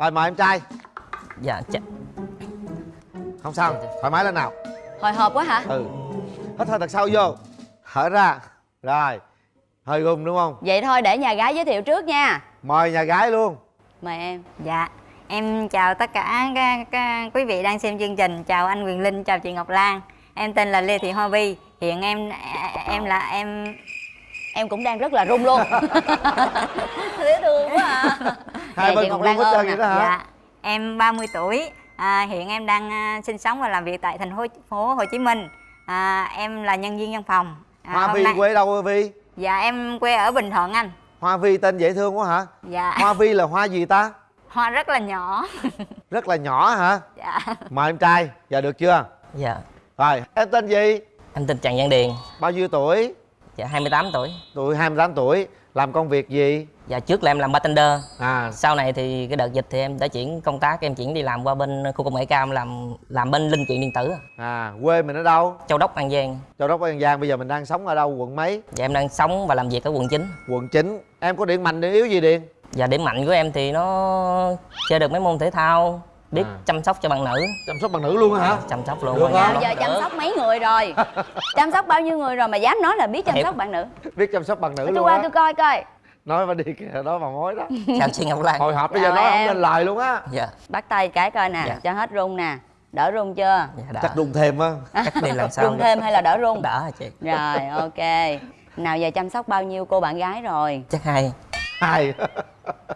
rồi mời em trai. Dạ ch... không sao thoải mái lên nào. Hồi hộp quá hả? Ừ. Hít hơi thật sâu vô. Thở ra. Rồi. Hơi gung đúng không? Vậy thôi để nhà gái giới thiệu trước nha. Mời nhà gái luôn. Mời em. Dạ, em chào tất cả các, các quý vị đang xem chương trình. Chào anh Quyền Linh, chào chị Ngọc Lan. Em tên là Lê Thị Hoa Vi. Hiện em em là em em cũng đang rất là run luôn. Dễ thương quá à hai bên cùng Ngọc Lan hết trơn vậy đó hả dạ, em 30 tuổi. À, hiện em đang à, sinh sống và làm việc tại thành phố phố Hồ Chí Minh. À, em là nhân viên văn phòng. À, hoa vi nay- quê đâu hoa vi Dạ em quê ở Bình Thuận anh. hoa vi tên dễ thương quá hả Dạ. hoa vi là hoa gì ta Hoa rất là nhỏ. rất là nhỏ hả dạ. mời em trai giờ được chưa dạ rồi em tên gì em tên trần văn điền bao nhiêu tuổi dạ 28 tuổi tuổi 28 tuổi làm công việc gì? Dạ trước là em làm bartender. À. Sau này thì cái đợt dịch thì em đã chuyển công tác em chuyển đi làm qua bên khu công nghệ cao làm làm bên linh kiện điện tử à. Quê mình ở đâu? Châu đốc an giang. Châu đốc an giang. Bây giờ mình đang sống ở đâu? Quận mấy? Dạ em đang sống và làm việc ở quận 9 quận 9 em có điểm mạnh điểm yếu gì điền? Và điểm mạnh của em thì nó chơi được mấy môn thể thao biết À. chăm sóc cho bạn nữ. Chăm sóc bằng nữ luôn hả? Chăm sóc luôn Được không? giờ chăm sóc mấy người rồi? Chăm sóc bao nhiêu người rồi mà dám nói là biết chăm Em- sóc bạn nữ? Biết chăm sóc bằng nữ tôi luôn qua á. tôi coi coi. Nói mà đi kìa nói bằng mối đó. Chào chị ngọc lan. Hồi hộp bây giờ nói không em. nên lời luôn á. Dạ. Bắt tay cái coi nè Dạ. cho hết run nè. Đỡ run chưa? Dạ đã chắc đụng thêm á. Chắc đi lần sau run thêm hay là đỡ run đỡ hả chị? Rồi ok. Nào giờ chăm sóc bao nhiêu cô bạn gái rồi? Chắc hai. Hai.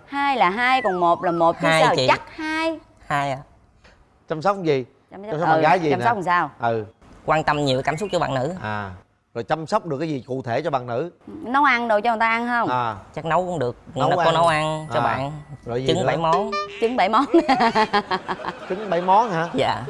Hai là hai còn một là một chứ Hai sao? chị. chắc hai hai à. Chăm sóc gì? Chăm Chăm sóc bạn gái gì chăm sóc làm sao? Ừ. Quan tâm nhiều cảm xúc cho bạn nữ. À rồi chăm sóc được cái gì cụ thể cho bằng nữ? Nấu ăn đồ cho người ta ăn không? À. Chắc nấu cũng được. Nấu nó có nấu ăn cho À. bạn. Rồi gì trứng bảy món. Trứng bảy món. Trứng bảy món hả? Dạ.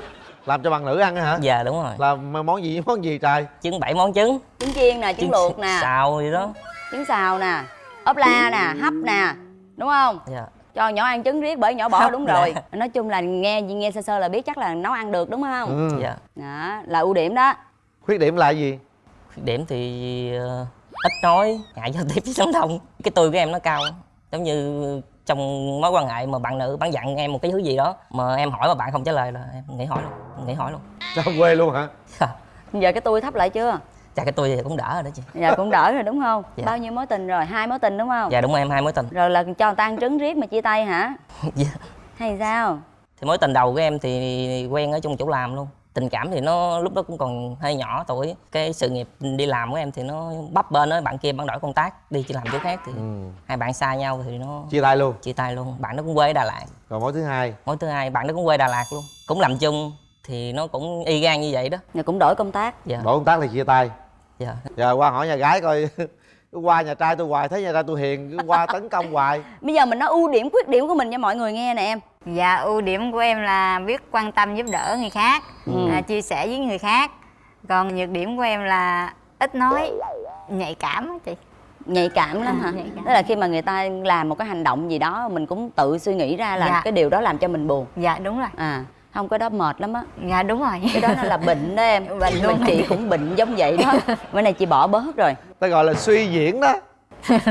Làm cho bằng nữ ăn hả? Dạ đúng rồi. Làm món gì? Món gì trời? Trứng bảy món trứng. Trứng chiên nè trứng luộc nè. xào gì đó. Trứng xào nè. Ốp la nè hấp nè. Đúng không? Dạ cho nhỏ ăn trứng riết bởi nhỏ bỏ đúng rồi. Nói chung là nghe nghe sơ sơ là biết chắc là nấu ăn được đúng không? Ừ. dạ. Đó là ưu điểm đó. Khuyết điểm là gì? Khuyết điểm thì ờ, ít nói ngại giao tiếp với sống đông. Cái tôi của em nó cao giống như trong mối quan hệ mà bạn nữ bạn dặn em một cái thứ gì đó mà em hỏi mà bạn không trả lời là em nghỉ hỏi luôn nghỉ hỏi luôn. Sao quê luôn hả? Giờ cái tôi thấp lại chưa chắc cái tôi thì cũng đỡ rồi đó chị. Dạ cũng đỡ rồi đúng không? Dạ. bao nhiêu mối tình rồi? Hai mối tình đúng không? Dạ đúng rồi em hai mối tình. Rồi là cho người ta ăn trứng riết mà chia tay hả? Dạ. hay sao? Thì mối tình đầu của em thì quen ở trong chỗ làm luôn. Tình cảm thì nó lúc đó cũng còn hơi nhỏ tuổi. Cái sự nghiệp đi làm của em thì nó bấp bên đó bạn kia bạn đổi công tác đi chỉ làm chỗ khác thì ừ. hai bạn xa nhau thì nó chia tay luôn? Chia tay luôn. Bạn nó cũng quê ở Đà Lạt. Rồi mối thứ hai? Mối thứ hai bạn nó cũng quê Đà Lạt luôn. Cũng làm chung thì nó cũng y gan như vậy đó. Rồi cũng đổi công tác. Dạ. Đổi công tác thì chia tay dạ giờ qua hỏi nhà gái coi cứ qua nhà trai tôi hoài thấy nhà trai tôi hiền cứ qua tấn công hoài bây giờ mình nói ưu điểm khuyết điểm của mình cho mọi người nghe nè em Dạ ưu điểm của em là biết quan tâm giúp đỡ người khác, Ừ. à, chia sẻ với người khác. Còn nhược điểm của em là ít nói, nhạy cảm á chị. nhạy cảm lắm hả nhạy cảm. tức là khi mà người ta làm một cái hành động gì đó mình cũng tự suy nghĩ ra là Dạ. cái điều đó làm cho mình buồn Dạ đúng rồi. à không cái đó mệt lắm á Dạ đúng rồi. cái đó nó là bệnh đó em Bệnh luôn. chị cũng bệnh giống vậy đó bữa nay chị bỏ bớt rồi ta gọi là suy diễn đó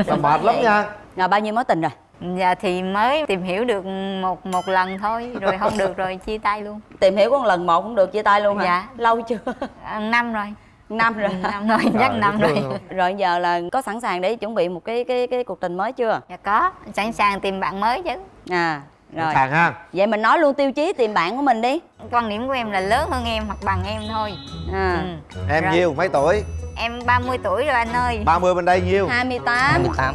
là mệt lắm nha rồi bao nhiêu mối tình rồi Dạ thì mới tìm hiểu được một một lần thôi, rồi không được rồi chia tay luôn. tìm hiểu có một lần một cũng được chia tay luôn hả Dạ. lâu chưa À, năm rồi. năm rồi Năm rồi, chắc Trời, năm rồi. rồi giờ là có sẵn sàng để chuẩn bị một cái cái cái cuộc tình mới chưa Dạ có, sẵn sàng tìm bạn mới chứ. à rồi. Sàng ha. Vậy mình nói luôn tiêu chí tìm bạn của mình đi. Quan điểm của em là lớn hơn em hoặc bằng em thôi. à. Ừ. em Rồi. nhiêu mấy tuổi? Em 30 tuổi rồi anh ơi. 30 bên đây nhiêu 28 28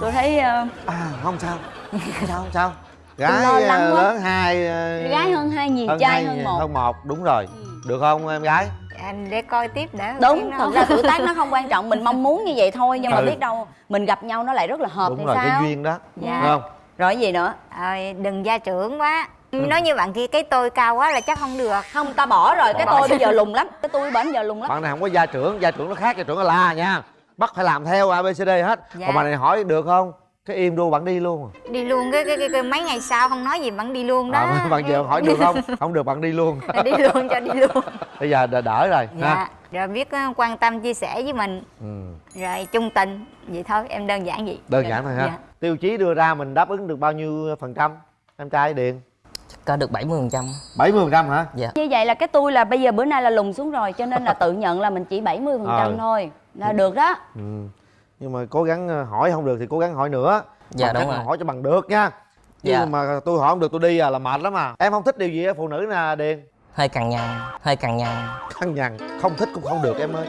tôi thấy ờ, à không sao. Không sao không sao. Lo gái lắng ờ, quá. lớn hai ờ, gái hơn hai nhiều trai hai, hơn một. hơn một. Đúng rồi. Được không em gái? Anh để coi tiếp đã. đúng thật ra tuổi tác nó không quan trọng. Mình mong muốn như vậy thôi nhưng mà Ừ. biết đâu mình gặp nhau nó lại rất là hợp đúng thì rồi sao? cái duyên đó. Dạ. đúng không rồi cái gì nữa? Rồi đừng gia trưởng quá. Nói như bạn kia cái tôi cao quá là chắc không được. Không ta bỏ rồi. Cái tôi bây giờ lùn lắm. Cái tôi bển giờ lùn lắm. Bạn này không có gia trưởng. Gia trưởng nó khác gia trưởng là la nha. Bắt phải làm theo abcd hết. Dạ. còn bạn này hỏi được không? Cái im ru bạn đi luôn. Đi luôn. Cái, cái, cái, cái mấy ngày sau không nói gì bạn đi luôn đó. À, bạn giờ hỏi được không? Không được bạn đi luôn. Đi luôn cho đi luôn. Bây giờ đỡ, đỡ rồi Dạ. ha. Rồi biết ờ, quan tâm chia sẻ với mình. Ừ. Rồi chung tình. Vậy thôi em đơn giản vậy. Đơn giản thôi ha. Dạ. Tiêu chí đưa ra mình đáp ứng được bao nhiêu phần trăm? Em trai điền. Có được 70 phần trăm. 70 phần trăm hả? Dạ. Như vậy là cái tôi là bây giờ bữa nay là lùn xuống rồi cho nên là tự nhận là mình chỉ 70% phần trăm Ờ. thôi. Là được đó. Ừ. nhưng mà cố gắng ờ, hỏi không được thì cố gắng hỏi nữa. Dạ, Bằng đúng rồi. hỏi cho bằng được nha. Chứ Dạ. mà tôi hỏi không được tôi đi à là mệt lắm à. Em không thích điều gì ở phụ nữ nè điền? Hơi cằn nhằn hơi cằn nhằn. Khăn nhằn không thích cũng không được em ơi.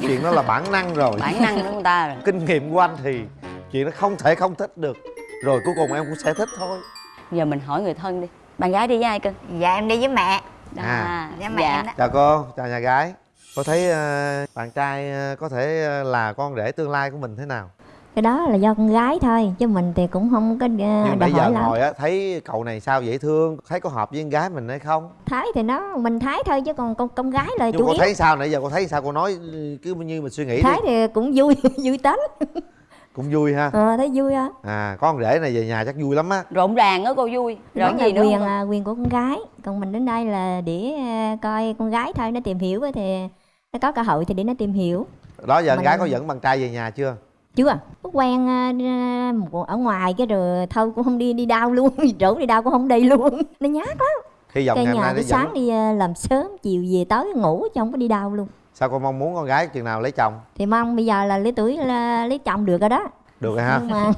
Chuyện đó là bản năng rồi. Bản năng của người ta rồi. Kinh nghiệm của anh thì chuyện đó không thể không thích được. Rồi cuối cùng em cũng sẽ thích thôi. Giờ mình hỏi người thân đi. Bạn gái đi với ai cưng dạ em đi với mẹ. Đó. À. Dạ, mẹ dạ. em đó. chào cô chào nhà gái. Cô thấy ờ, bạn trai ờ, có thể ờ, là con rể tương lai của mình thế nào? Cái đó là do con gái thôi chứ mình thì cũng không có uh, nhưng nãy giờ lắm. ngồi á thấy cậu này sao dễ thương thấy có hợp với con gái mình hay không? Thái thì nó mình thái thôi chứ còn con con gái là nhưng chủ cô yếu. thấy sao nãy giờ cô thấy sao? Cô nói cứ như mình suy nghĩ thái đi thì cũng vui vui tính cũng vui ha. Ờ thấy vui á. À con rể này về nhà chắc vui lắm á. Rộn ràng á cô vui. Rồi là gì nữa quyền không? à, quyền của con gái. Còn mình đến đây là để à, coi con gái thôi nó tìm hiểu á thì nó có cơ hội thì để nó tìm hiểu. Đó giờ con Mình- gái có dẫn bạn trai về nhà chưa? Chưa. Có quen à, à, ở ngoài cái rồi thôi cũng không đi đi đau luôn. Rủ đi đau cũng không đi luôn. Nó nhát lắm. Hy vọng cái ngày hôm nhà nay sáng dẫn đi à, làm sớm chiều về tối ngủ chứ không có đi đau luôn sao cô mong muốn con gái chừng nào lấy chồng? Thì mong bây giờ là lấy tuổi là lấy chồng được rồi đó. Được rồi ha. Nhưng mà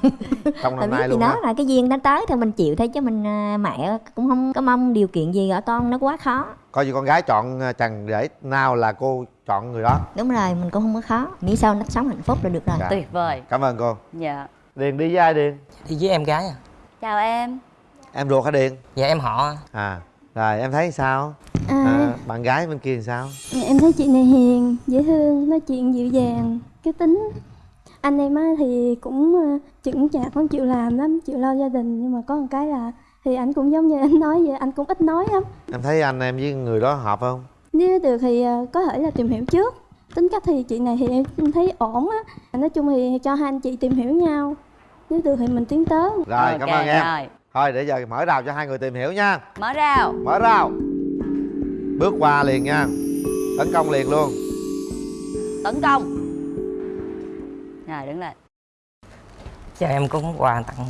trong năm biết nay luôn đó ha. là cái duyên nó tới thì mình chịu thôi chứ mình à, mẹ cũng không có mong điều kiện gì ở con nó quá khó. Coi như con gái chọn ờ, chàng rể nào là cô chọn người đó. Đúng rồi mình cũng không có khó. Miễn sao nó sống hạnh phúc là được rồi. Dạ. tuyệt vời. Cảm ơn cô. Dạ. Điền đi với ai điền? Đi với em gái à. Chào em. Em ruột hả điền? Dạ em họ. À rồi em thấy sao À, à, bạn gái bên kia thì sao? Em thấy chị này hiền, dễ thương, nói chuyện dịu dàng, cái tính. Anh em á thì cũng ờ, chững chạc lắm, chịu làm lắm, chịu lo gia đình. Nhưng mà có một cái là thì anh cũng giống như anh nói vậy, anh cũng ít nói lắm. Em thấy anh em với người đó hợp không? Nếu được thì ờ, có thể là tìm hiểu trước. Tính cách thì chị này thì em thấy ổn á. Nói chung thì cho hai anh chị tìm hiểu nhau. Nếu được thì mình tiến tới. Rồi cảm ơn em. rồi. Thôi để giờ mở rào cho hai người tìm hiểu nha. Mở rào. Mở rào bước qua liền nha. Tấn công liền luôn. Tấn công. Rồi đứng lên. Cho em cũng quà tặng.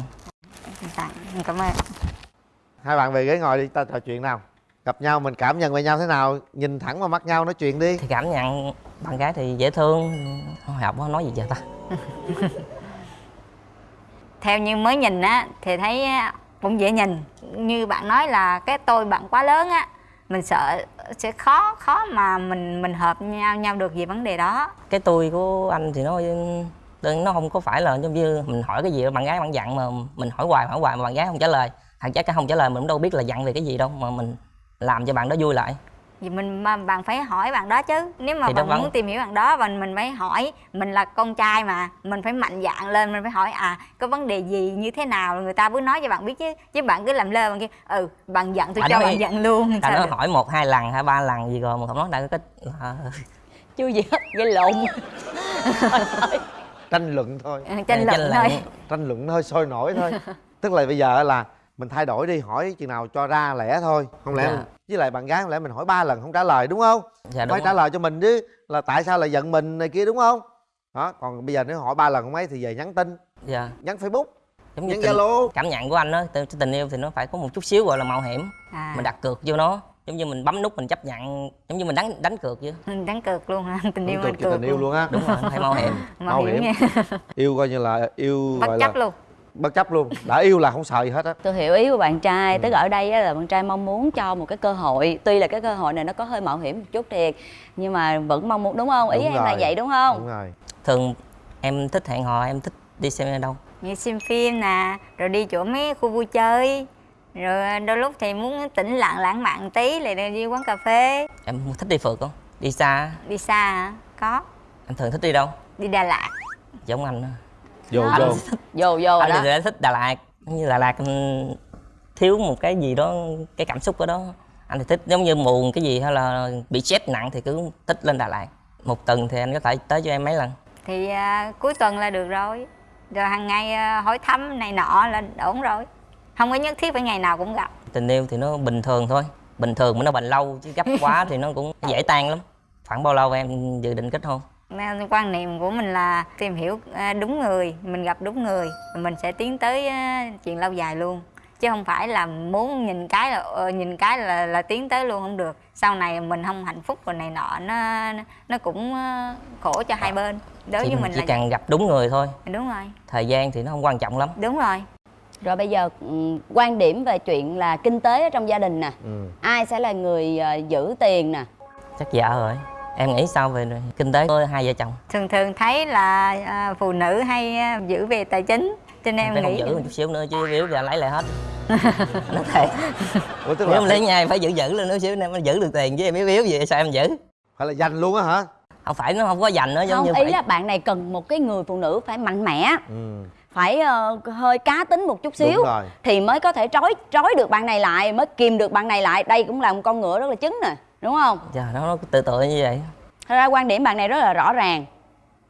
Tặng, cảm ơn. Hai bạn về ghế ngồi đi ta trò chuyện nào. Gặp nhau mình cảm nhận về nhau thế nào? Nhìn thẳng vào mắt nhau nói chuyện đi. Thì cảm nhận. Bạn gái thì dễ thương. Hồi học nó nói gì giờ ta? Theo như mới nhìn á thì thấy cũng dễ nhìn. Như bạn nói là cái tôi bạn quá lớn á mình sợ sẽ khó khó mà mình mình hợp nhau nhau được về vấn đề đó. Cái tôi của anh thì nó nó không có phải là giống như mình hỏi cái gì bạn gái bạn dặn mà mình hỏi hoài hỏi hoài mà bạn gái không trả lời. Thằng chắc cái không trả lời mình cũng đâu biết là dặn về cái gì đâu, mà mình làm cho bạn đó vui lại vì mình mà bạn phải hỏi bạn đó chứ. Nếu mà Thì bạn muốn tìm hiểu bạn đó và mình phải hỏi mình là con trai mà mình phải mạnh dạn lên mình phải hỏi à có vấn đề gì như thế nào? Người ta mới nói cho bạn biết chứ. Chứ bạn cứ làm lơ bạn kia ừ bạn giận tôi Bạn cho nói- bạn giận luôn ta Sao nó hỏi một hai lần hay ba lần gì rồi mà không nói đại cái là chưa gì hết gây lộn. Tranh luận thôi. Ừ, tranh luận luận. thôi. Tranh luận hơi sôi nổi thôi. Tức là bây giờ là mình thay đổi đi hỏi chừng nào cho ra lẻ thôi. Không lẽ Dạ. mình- với lại bạn gái không lẽ mình hỏi ba lần không trả lời đúng không? Dạ đúng phải rồi. trả lời cho mình chứ là tại sao lại giận mình này kia đúng không? Đó còn bây giờ nếu hỏi ba lần không ấy thì về nhắn tin. Dạ. Nhắn facebook. Giống như zalo. cảm nhận của anh đó tình, tình yêu thì nó phải có một chút xíu gọi là mạo hiểm. À, mình đặt cược vô nó giống như mình bấm nút mình chấp nhận giống như mình đánh đánh cược chứ mình đánh cược luôn ha tình yêu Không mình cực cho tình yêu luôn. á. Đúng rồi phải mạo hiểm. Mạo Mạo hiểm. hiểm. yêu coi như là yêu bất gọi chấp là luôn bất chấp luôn đã yêu là không sợ gì hết á. Tôi hiểu ý của bạn trai Ừ. tức là ở đây á là bạn trai mong muốn cho một cái cơ hội. Tuy là cái cơ hội này nó có hơi mạo hiểm một chút thiệt nhưng mà vẫn mong muốn đúng không? Ý Đúng em là rồi. vậy đúng không? Đúng rồi. Thường em thích hẹn hò em thích đi xem ở đâu? Như xem phim nè rồi đi chỗ mấy khu vui chơi. Rồi đôi lúc thì muốn tĩnh lặng lãng mạn tí lại đi quán cà phê. Em thích đi phượt không? Đi xa đi xa hả? Có. Em thường thích đi đâu? Đi đà lạt. Giống anh đó. Vô Anh vô. vô vô rồi anh đó. thì lại thích Đà Lạt. Như Đà Lạt ừm, thiếu một cái gì đó cái cảm xúc ở đó. Anh thì thích giống như buồn cái gì hay là bị stress nặng thì cứ thích lên Đà Lạt. Một tuần thì anh có thể tới cho em mấy lần. Thì à, cuối tuần là được rồi. Rồi hàng ngày à, hỏi thăm này nọ là ổn rồi. Không có nhất thiết phải ngày nào cũng gặp. Tình yêu thì nó bình thường thôi. Bình thường mà nó bền lâu chứ gấp quá thì nó cũng dễ tan lắm. Khoảng bao lâu em dự định kết hôn quan niệm của mình là tìm hiểu à, đúng người mình gặp đúng người mình sẽ tiến tới à, chuyện lâu dài luôn. Chứ không phải là muốn nhìn cái là ờ, nhìn cái là là tiến tới luôn không được. Sau này mình không hạnh phúc rồi này nọ nó nó cũng ờ, khổ cho hai bên. Đối chỉ, với mình chỉ là cần gặp đúng người thôi. Đúng rồi. Thời gian thì nó không quan trọng lắm. Đúng rồi. Rồi bây giờ ừ, quan điểm về chuyện là kinh tế ở trong gia đình nè. Ừ. ai sẽ là người ờ, giữ tiền nè? Chắc vợ rồi em nghĩ sao về kinh tế của hai vợ chồng? Thường thường thấy là à, phụ nữ hay à, giữ về tài chính cho nên em phải không nghĩ giữ một chút xíu nữa chứ nếu giờ lấy lại hết. Nó thiệt Ủa, tức nếu là em lấy nhà phải giữ giữ lên nữa xíu em mới giữ được tiền chứ em yếu yếu gì sao em giữ? Phải là dành luôn á hả? Không phải nó không có dành nữa giống không như ý phải là bạn này cần một cái người phụ nữ phải mạnh mẽ. Ừ. phải ờ, hơi cá tính một chút xíu thì mới có thể trói trói được bạn này lại mới kìm được bạn này lại. Đây cũng là một con ngựa rất là cứng nè đúng không? Dạ, nó, nó tự tự như vậy. Thật ra quan điểm bạn này rất là rõ ràng.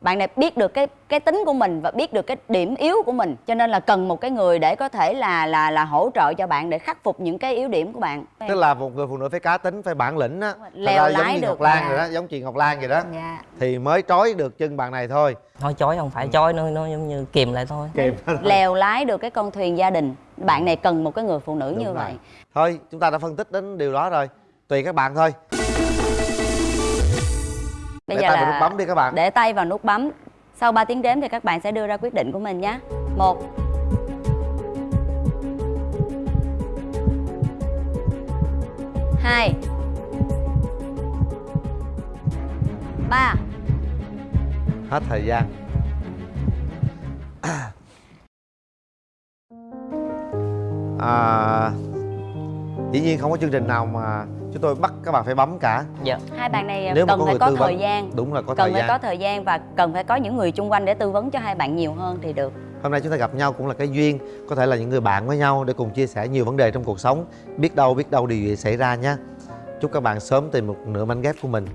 Bạn này biết được cái cái tính của mình và biết được cái điểm yếu của mình cho nên là cần một cái người để có thể là là là hỗ trợ cho bạn để khắc phục những cái yếu điểm của bạn. Tức là một người phụ nữ phải cá tính phải bản lĩnh á. Leo giống lái như được ngọc lan mà. rồi đó giống chị ngọc lan vậy đó. Dạ. Thì mới trói được chân bạn này thôi. Thôi chói không phải chói nó nó giống như kìm lại thôi. Kìm. Lèo lái được cái con thuyền gia đình. Bạn này cần một cái người phụ nữ Đúng như rồi. vậy. Thôi chúng ta đã phân tích đến điều đó rồi tùy các bạn thôi. Bây để giờ tay vào là nút bấm đi các bạn. để tay vào nút bấm. Sau 3 tiếng đếm thì các bạn sẽ đưa ra quyết định của mình nhé. Một. Hai. Ba. Hết thời gian. À, dĩ nhiên không có chương trình nào mà chúng tôi bắt các bạn phải bấm cả. Dạ. Hai bạn này Nếu mà cần có phải có thời vấn, gian. đúng là có cần thời phải gian. có thời gian và cần phải có những người chung quanh để tư vấn cho hai bạn nhiều hơn thì được. Hôm nay chúng ta gặp nhau cũng là cái duyên có thể là những người bạn với nhau để cùng chia sẻ nhiều vấn đề trong cuộc sống. Biết đâu biết đâu điều gì xảy ra nhé. Chúc các bạn sớm tìm một nửa mảnh ghép của mình.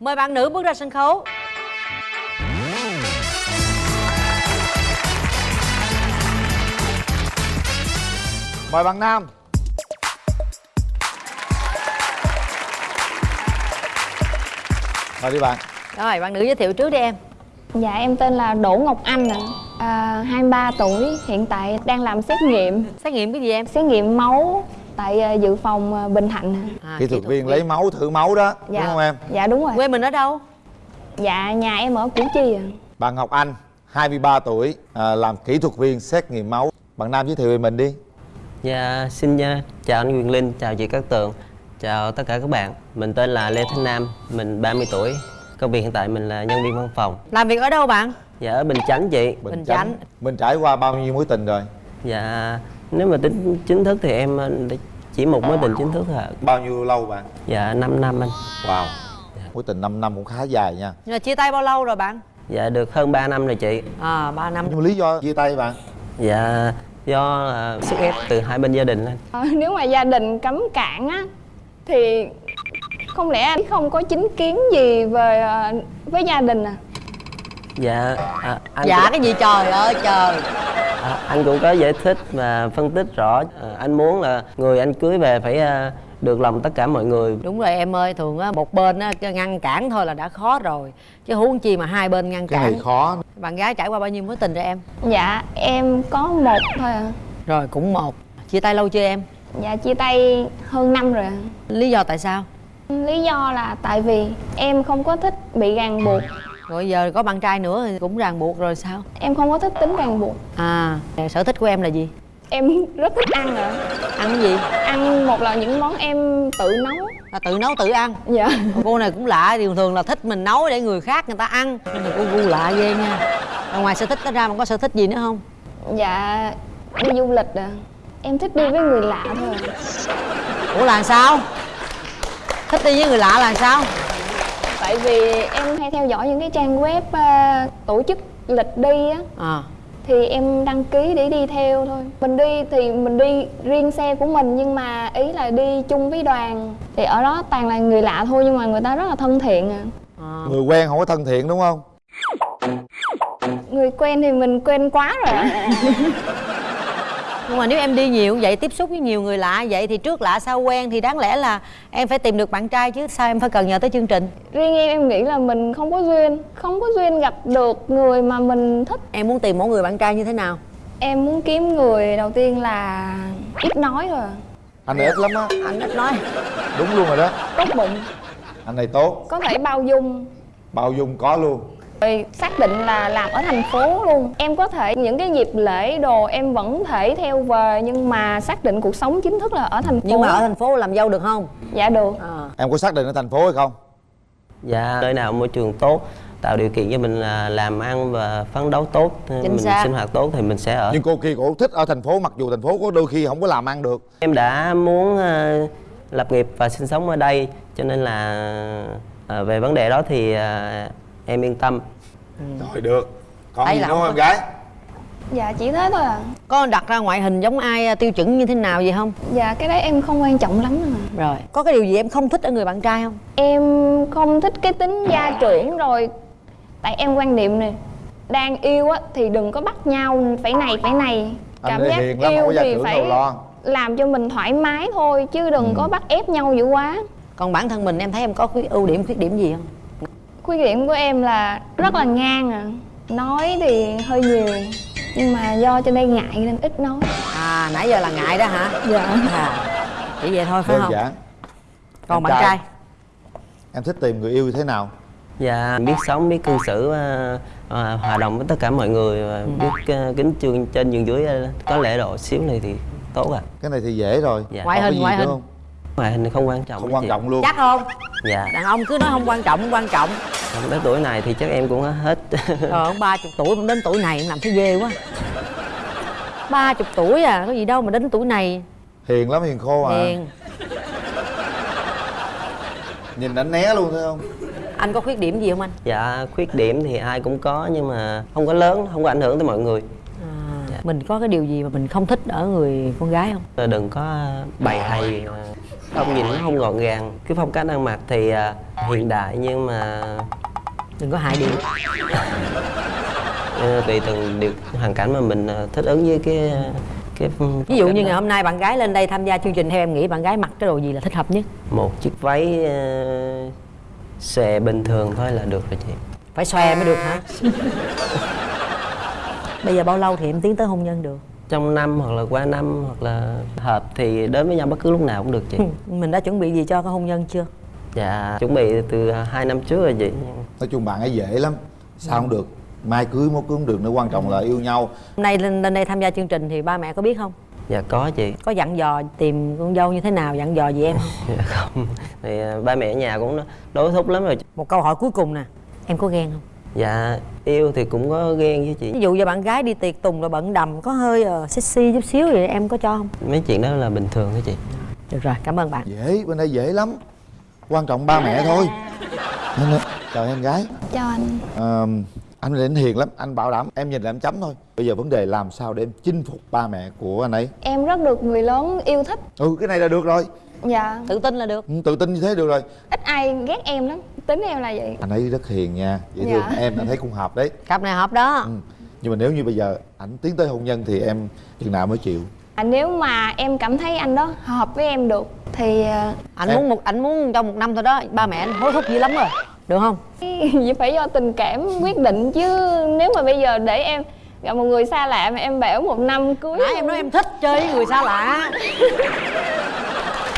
Mời bạn nữ bước ra sân khấu. Mời bạn nam mời đi bạn. Rồi bạn nữ giới thiệu trước đi em. Dạ em tên là Đỗ Ngọc Anh ạ. À, 23 tuổi Hiện tại đang làm xét nghiệm. Xét nghiệm cái gì em? Xét nghiệm máu Tại à, dự phòng à, Bình Thạnh. À, kỹ thuật viên lấy máu thử máu đó Dạ. đúng không em? Dạ đúng rồi. Quê mình ở đâu? Dạ nhà em ở Củ Chi ạ. Bạn Ngọc Anh 23 tuổi à, làm kỹ thuật viên xét nghiệm máu. Bạn Nam giới thiệu về mình đi. Dạ, xin uh, chào anh Quyền Linh, chào chị Cát Tường Chào tất cả các bạn. Mình tên là Lê Thanh Nam, mình 30 tuổi. Công việc hiện tại mình là nhân viên văn phòng. Làm việc ở đâu bạn? Dạ, ở Bình Chánh chị. Bình Chánh. mình trải qua bao nhiêu mối tình rồi? Dạ, nếu mà tính chính thức thì em uh, chỉ một mối tình chính thức thôi ạ. Bao nhiêu lâu bạn? Dạ, 5 năm anh. Wow. Mối tình 5 năm cũng khá dài nha. Nhưng mà chia tay bao lâu rồi bạn? Dạ, được hơn 3 năm rồi chị. À 3 năm. Nhưng mà lý do chia tay bạn? Dạ, do uh, sức ép từ hai bên gia đình anh Ờ, Nếu mà gia đình cấm cản á Thì không lẽ anh không có chính kiến gì về à, với gia đình à? Dạ, à, anh Dạ cũng- cái gì trời ơi trời. À, anh cũng có giải thích và phân tích rõ. À, anh muốn là người anh cưới về phải à, được lòng tất cả mọi người. Đúng rồi em ơi, thường á một bên á cái ngăn cản thôi là đã khó rồi. Chứ huống chi mà hai bên ngăn cái cản. này khó. Bạn gái trải qua bao nhiêu mối tình rồi em? Dạ em có một thôi à. Rồi cũng một. Chia tay lâu chưa em? Dạ chia tay hơn năm rồi ạ. Lý do tại sao? Lý do là tại vì em không có thích bị ràng buộc. Rồi giờ có bạn trai nữa thì cũng ràng buộc rồi sao? Em không có thích tính ràng buộc. À, sở thích của em là gì? Em rất thích ăn ạ. Ăn cái gì? Ăn một là những món em tự nấu. Là tự nấu tự ăn? Dạ. Cô này cũng lạ thường thường là thích mình nấu để người khác người ta ăn. Nhưng mà cô gu lạ ghê nha. Ngoài sở thích đó ra mà có sở thích gì nữa không? Dạ đi du lịch à Em thích đi với người lạ thôi à. ủa là sao? Thích đi với người lạ là sao? Tại vì em hay theo dõi những cái trang web à, tổ chức lịch đi á. À. Thì em đăng ký để đi theo thôi. Mình đi thì mình đi riêng xe của mình Nhưng mà ý là đi chung với đoàn. Thì ở đó toàn là người lạ thôi Nhưng mà người ta rất là thân thiện à. À. người quen không có thân thiện đúng không? Người quen thì mình quen quá rồi nhưng mà nếu em đi nhiều vậy tiếp xúc với nhiều người lạ vậy thì trước lạ sau quen thì đáng lẽ là em phải tìm được bạn trai chứ sao em phải cần nhờ tới chương trình? Riêng em em nghĩ là mình không có duyên Không có duyên gặp được người mà mình thích. Em muốn tìm một người bạn trai như thế nào? Em muốn kiếm người đầu tiên là ít nói thôi à. anh này ít lắm á. Anh ít nói. Đúng luôn rồi đó. Tốt bụng, anh này tốt. Có thể bao dung. Bao dung có luôn Rồi xác định là làm ở thành phố luôn. Em có thể những cái dịp lễ đồ em vẫn thể theo về Nhưng mà xác định cuộc sống chính thức là ở thành phố nhưng mà ở thành phố làm dâu được không? Dạ được. À. em có xác định ở thành phố hay không? Dạ nơi nào môi trường tốt tạo điều kiện cho mình là làm ăn và phấn đấu tốt mình xác. sinh hoạt tốt thì mình sẽ ở. Nhưng cô kia cổ thích ở thành phố mặc dù thành phố có đôi khi không có làm ăn được. Em đã muốn ờ, lập nghiệp và sinh sống ở đây cho nên là ờ, về vấn đề đó thì ờ, em yên tâm rồi được. Còn Đây gì nữa không em gái. Dạ chỉ thế thôi à. Có đặt ra ngoại hình giống ai à, tiêu chuẩn như thế nào gì không? Dạ cái đấy em không quan trọng lắm mà rồi có cái điều gì em không thích ở người bạn trai không? Em không thích cái tính gia trưởng rồi. Tại em quan niệm nè Đang yêu á thì đừng có bắt nhau phải này phải này. Có gia trưởng đâu lo. làm cho mình thoải mái thôi chứ đừng Ừ. có bắt ép nhau dữ quá. Còn bản thân mình em thấy em có khuyết ưu điểm khuyết điểm gì không khuyết điểm của em là rất là ngang à. Nói thì hơi nhiều nhưng mà do trên đây ngại nên ít nói. À nãy giờ là ngại đó hả? Dạ. À chỉ vậy thôi phải đơn không? giản. Còn Em bạn trai. trai? Em thích tìm người yêu như thế nào? Và biết sống biết cư xử ờ, ờ, hòa đồng với tất cả mọi người và biết ờ, kính chương trên nhường dưới ờ, có lễ độ xíu này thì tốt à. Cái này thì dễ rồi. Dạ. Ngoại hình, ngoại hình. không? Ngoại hình không quan trọng không quan trọng luôn. Chắc không? Dạ. Đàn ông cứ nói không quan trọng không quan trọng. Tới tuổi này thì chắc em cũng hết. Ông ba chục tuổi đến tuổi này em làm thấy ghê quá. Ba chục tuổi à có gì đâu mà đến tuổi này. Hiền lắm hiền khô à. Hiền. Nhìn đánh né luôn thấy không? Anh có khuyết điểm gì không anh? Dạ khuyết điểm thì ai cũng có nhưng mà không có lớn không có ảnh hưởng tới mọi người. À, mình có cái điều gì mà mình không thích ở người con gái không? Ờ, đừng có bày hay. ờ, không nhìn nó không gọn gàng. Cái phong cách ăn mặc thì ờ, hiện đại nhưng mà đừng có hại điện ờ, tùy từng điều hoàn cảnh mà mình ờ, thích ứng với cái cái phong ví dụ như đó. ngày hôm nay bạn gái lên đây tham gia chương trình theo em nghĩ bạn gái mặc cái đồ gì là thích hợp nhất? Một chiếc váy ờ, xòe bình thường thôi là được rồi chị. Phải xòe mới được hả? Bây giờ bao lâu thì em tiến tới hôn nhân được trong năm hoặc là qua năm hoặc là hợp thì đến với nhau bất cứ lúc nào cũng được chị. Mình đã chuẩn bị gì cho cái hôn nhân chưa? Dạ chuẩn bị từ hai năm trước rồi chị. Nói chung bạn ấy dễ lắm sao không được? Mai cưới mốt cưới không được nữa quan trọng là yêu nhau. Hôm nay lên, lên đây tham gia chương trình thì ba mẹ có biết không? Dạ có chị. Có dặn dò tìm con dâu như thế nào dặn dò gì em không? Dạ không. Thì ờ, ba mẹ ở nhà cũng đối thúc lắm rồi một câu hỏi cuối cùng nè em có ghen không dạ yêu thì cũng có ghen với chị. Ví dụ như bạn gái đi tiệc tùng rồi bận đầm có hơi uh, sexy chút xíu vậy em có cho không? Mấy chuyện đó là bình thường thôi chị. Được rồi cảm ơn bạn. Dễ bên đây dễ lắm. Quan trọng ba mẹ thôi. Là- chào em gái. Cho anh. Ờ, anh đến hiền lắm anh bảo đảm em nhìn là em chấm thôi. Bây giờ vấn đề làm sao để em chinh phục ba mẹ của anh ấy? Em rất được người lớn yêu thích. Ừ cái này là được rồi. Dạ. Tự tin là được. Ừ, tự tin như thế được rồi. Ít ai ghét em lắm tính em là vậy. Anh ấy rất hiền nha. Dễ Dạ. thương em anh thấy cũng hợp đấy. Cặp này hợp đó. Ừ. nhưng mà nếu như bây giờ ảnh tiến tới hôn nhân thì em chừng nào mới chịu? À, nếu mà em cảm thấy anh đó hợp với em được thì à, anh Em- muốn một anh muốn trong một năm thôi đó ba mẹ anh hối thúc dữ lắm rồi được không? Vậy phải do tình cảm quyết định chứ. Nếu mà bây giờ để em gặp một người xa lạ mà em bảo một năm cưới nãy em nói em thích chơi với người xa lạ.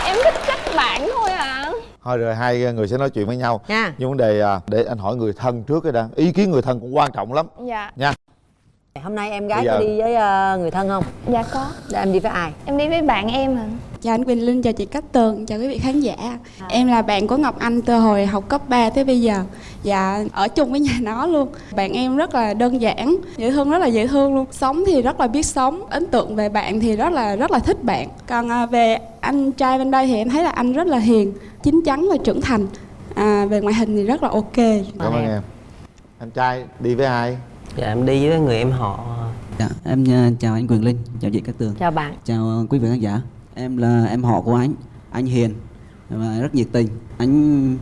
Em thích các bạn thôi à. Thôi rồi hai người sẽ nói chuyện với nhau. Nha. Nhưng vấn đề à, để anh hỏi người thân trước cái đã. Ý kiến người thân cũng quan trọng lắm. Dạ. Nha. Hôm nay em gái Bây có giờ- đi với ờ, người thân không? Dạ có. Để em đi với ai? Em đi với bạn em à Chào anh Quỳnh Linh, chào chị Cát Tường, chào quý vị khán giả. Em là bạn của Ngọc Anh từ hồi học cấp 3 tới bây giờ. Dạ, ở chung với nhà nó luôn. Bạn em rất là đơn giản, dễ thương rất là dễ thương luôn. Sống thì rất là biết sống, ấn tượng về bạn thì rất là rất là thích bạn. Còn à, về anh trai bên đây thì em thấy là anh rất là hiền, chín chắn và trưởng thành. À, Về ngoại hình thì rất là ok. Cảm ơn em. Em trai đi với ai? Dạ em đi với người em họ. Dạ, em ờ, chào anh Quyền Linh, chào chị Cát Tường. Chào bạn. Chào ờ, quý vị khán giả Em là em họ của anh, anh Hiền và rất nhiệt tình. Anh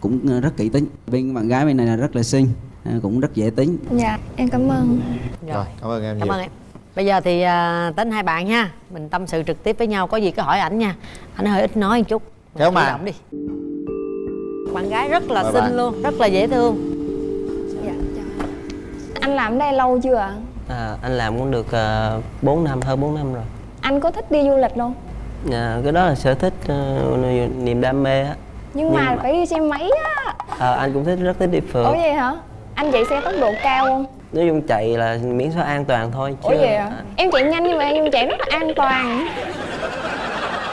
cũng rất kỹ tính. Bên bạn gái bên này là rất là xinh, ờ, cũng rất dễ tính. Dạ em cảm ơn. Rồi cảm ơn em cảm nhiều. ơn em. Bây giờ thì à, tính hai bạn nha mình tâm sự trực tiếp với nhau có gì cứ hỏi ảnh nha. Ảnh hơi ít nói một chút. Kéo động đi. Bạn gái rất là Mời xinh bạn. luôn rất là dễ thương. Dạ chào. Anh làm ở đây lâu chưa ạ? à, anh làm cũng được uh, 4 năm hơn 4 năm rồi. Anh có thích đi du lịch không? À, cái đó là sở thích ờ, niềm đam mê á Nhưng mà Nhưng mà- phải đi xe máy á à, anh cũng thích rất thích đi phượt Ủa vậy hả? Anh chạy xe tốc độ cao không? nói chung chạy là miễn sao an toàn thôi Ủa vậy hả? Em chạy nhanh nhưng mà em chạy rất là an toàn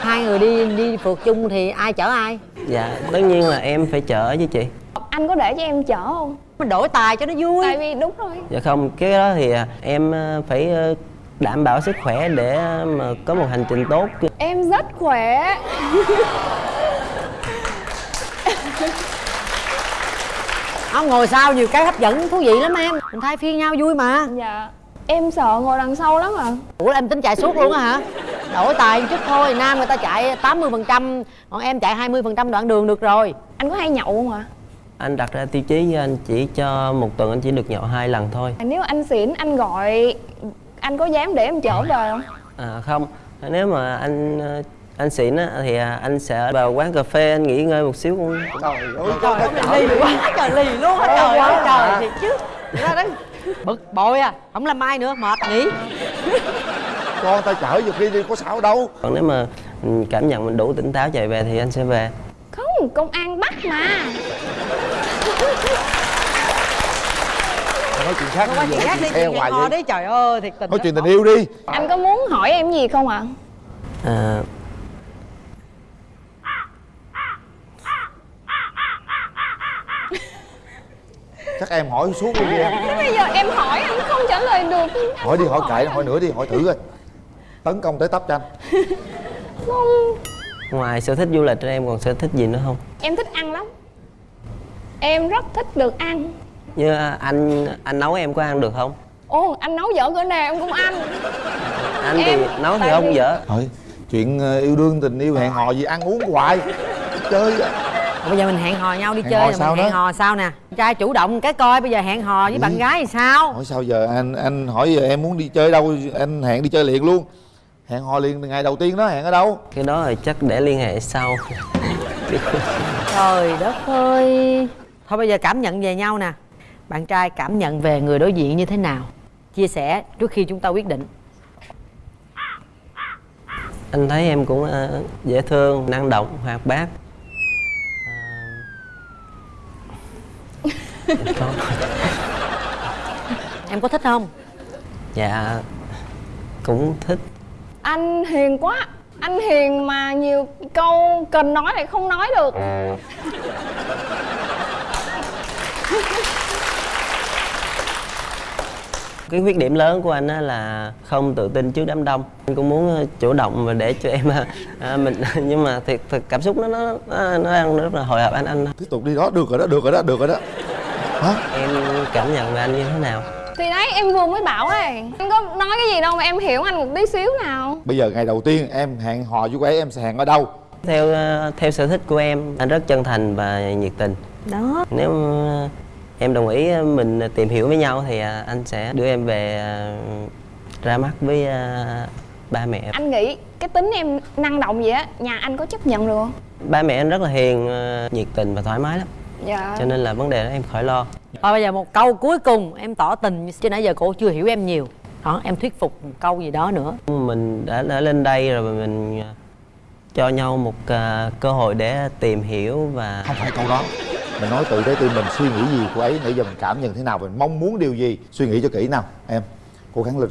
hai người đi đi phượt chung thì ai chở ai dạ tất nhiên là em phải chở chứ chị Anh có để cho em chở không? mình đổi tài cho nó vui Tại vì đúng rồi dạ không cái đó thì à, em ờ, phải đảm bảo sức khỏe để mà có một hành trình tốt. Em rất khỏe. Không ngồi sau nhiều cái hấp dẫn thú vị lắm em. Mình thay phiên nhau vui mà. Dạ. Em sợ ngồi đằng sau lắm à. Ủa em tính chạy suốt luôn á hả? Đổi tài chút thôi nam người ta chạy 80% phần trăm còn em chạy 20% phần trăm đoạn đường được rồi. Anh có hay nhậu không ạ? anh đặt ra tiêu chí với anh chỉ cho một tuần anh chỉ được nhậu hai lần thôi. Nếu anh xỉn anh gọi Anh có dám để em chở về không? à, không. Nếu mà anh ờ, anh xịn á thì anh sẽ vào quán cà phê anh nghỉ ngơi một xíu. Cũng trời ơi trời lì quá trời lì luôn á trời ơi trời thiệt chứ. ra đấy. Bực bội à không làm mai nữa mệt nghỉ. Con ta chở nhiều khi đi có sao đâu. Còn nếu mà ừ, cảm nhận mình đủ tỉnh táo chạy về thì anh sẽ về. Không, công an bắt mà nói chuyện khác đi chuyện khác đi chuyện hoài vậy. đi trời ơi thiệt tình nói chuyện tình yêu đi. Anh có muốn hỏi em gì không ạ? à, chắc em hỏi suốt luôn đi em Thế bây giờ em hỏi anh không trả lời được. Anh hỏi đi hỏi kệ hỏi nữa đi hỏi thử coi. Tấn công tới tấp cho anh. Không, ngoài sở thích du lịch ra em còn sở thích gì nữa không? Em thích ăn lắm. Em rất thích được ăn như anh anh nấu em có ăn được không? Ồ, anh nấu dở cỡ nào em cũng ăn. Anh thì Em- nấu thì không vì- dở. Thôi chuyện ờ, yêu đương tình yêu hẹn hò gì ăn uống hoài. Chơi bây giờ mình hẹn hò nhau đi Hẹn chơi hò sao mình hẹn đó? hò sao nè? Trai chủ động cái coi bây giờ hẹn hò với bạn gái thì sao? Hỏi sao giờ anh anh hỏi giờ em muốn đi chơi đâu anh hẹn đi chơi liền luôn. Hẹn hò liền ngày đầu tiên đó hẹn ở đâu? Cái đó thì chắc để liên hệ sau. Trời đất ơi. Thôi bây giờ cảm nhận về nhau nè bạn trai cảm nhận về người đối diện như thế nào? Chia sẻ trước khi chúng ta quyết định. Anh thấy em cũng ờ, dễ thương năng động hoạt bát. Em có thích không? Dạ cũng thích. Anh hiền quá. Anh hiền mà nhiều câu cần nói lại không nói được cái khuyết điểm lớn của anh á là không tự tin trước đám đông. Anh cũng muốn ờ, chủ động và để cho em à, mình nhưng mà thiệt, thiệt cảm xúc nó nó nó, nó đang rất là hồi hộp anh anh. Tiếp tục đi đó được rồi đó được rồi đó được rồi đó. Hả? Em cảm nhận về anh như thế nào? Thì đấy em vừa mới bảo ấy Anh có nói cái gì đâu mà em hiểu anh một tí xíu nào. Bây giờ ngày đầu tiên em hẹn hò với cô ấy em sẽ hẹn ở đâu? Theo ờ, theo sở thích của em anh rất chân thành và nhiệt tình. Đó. Nếu em đồng ý ờ, mình tìm hiểu với nhau thì ờ, anh sẽ đưa em về ờ, ra mắt với ba mẹ. Anh nghĩ cái tính em năng động vậy á Nhà anh có chấp nhận được không? ba mẹ anh rất là hiền nhiệt tình và thoải mái lắm. Dạ. Cho nên là vấn đề đó em khỏi lo. Thôi bây giờ một câu cuối cùng em tỏ tình chứ nãy giờ cô chưa hiểu em nhiều. Đó em thuyết phục một câu gì đó nữa. Mình đã, đã lên đây rồi mình cho nhau một cơ hội để tìm hiểu và không phải câu đó mình nói từ trái tim mình suy nghĩ gì cô ấy nãy giờ mình cảm nhận thế nào mình mong muốn điều gì suy nghĩ cho kỹ nào. Em cố gắng lên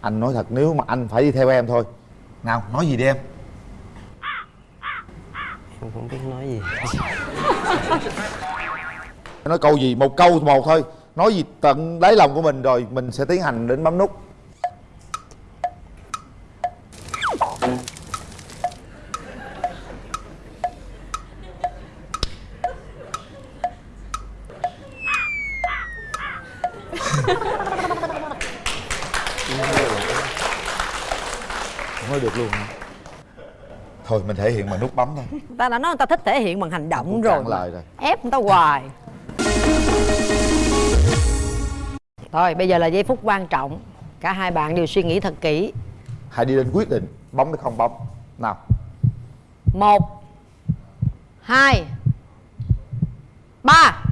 anh nói thật nếu mà anh phải đi theo em thôi. Nào nói gì đi em? Em cũng biết nói gì. Nói câu gì? Một câu một thôi. Nói gì tận đáy lòng của mình rồi mình sẽ tiến hành đến bấm nút Không nói được luôn hả? Thôi mình thể hiện bằng nút bấm thôi ta đã nói người ta thích thể hiện bằng hành động Cũng rồi lời rồi. ép người ta hoài. Thôi bây giờ là giây phút quan trọng. Cả hai bạn đều suy nghĩ thật kỹ. Hãy đi đến quyết định bấm hay không bấm. Nào. Một hai ba.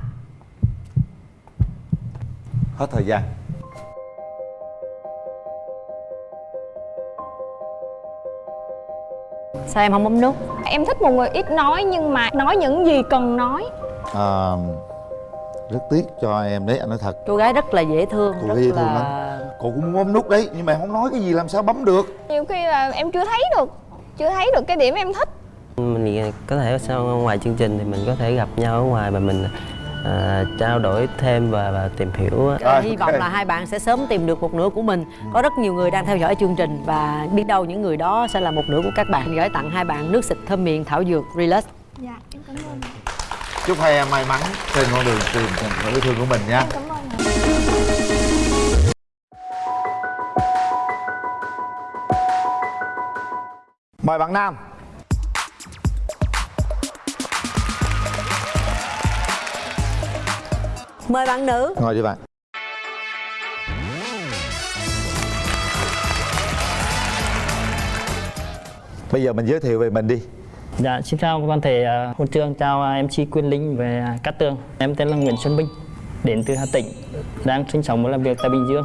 Hết thời gian sao em không bấm nút? Em thích một người ít nói nhưng mà nói những gì cần nói. À, rất tiếc cho em đấy anh nói thật. Cô gái rất là dễ thương cô rất gái dễ thương là lắm. Cô cũng muốn bấm nút đấy nhưng mà em không nói cái gì làm sao bấm được. Nhiều khi là em chưa thấy được Chưa thấy được cái điểm em thích. Mình có thể sau ngoài chương trình thì mình có thể gặp nhau ở ngoài và mình à, trao đổi thêm và, và tìm hiểu Ờ, hy vọng là hai bạn sẽ sớm tìm được một nửa của mình. Có rất nhiều người đang theo dõi chương trình và biết đâu những người đó sẽ là một nửa của các bạn. Gửi tặng hai bạn nước xịt thơm miệng thảo dược relax. Dạ em cảm ơn. Chúc hai em may mắn trên con đường tìm người yêu thương của mình nha. Cảm ơn mời bạn nam mời bạn nữ ngồi đi bạn bây giờ mình giới thiệu về mình đi Dạ, xin chào toàn thể uh, hôn trường, chào uh, MC Quyên Linh về Cát Tường. Em tên là Nguyễn Xuân Minh, đến từ Hà Tĩnh, đang sinh sống và làm việc tại Bình Dương.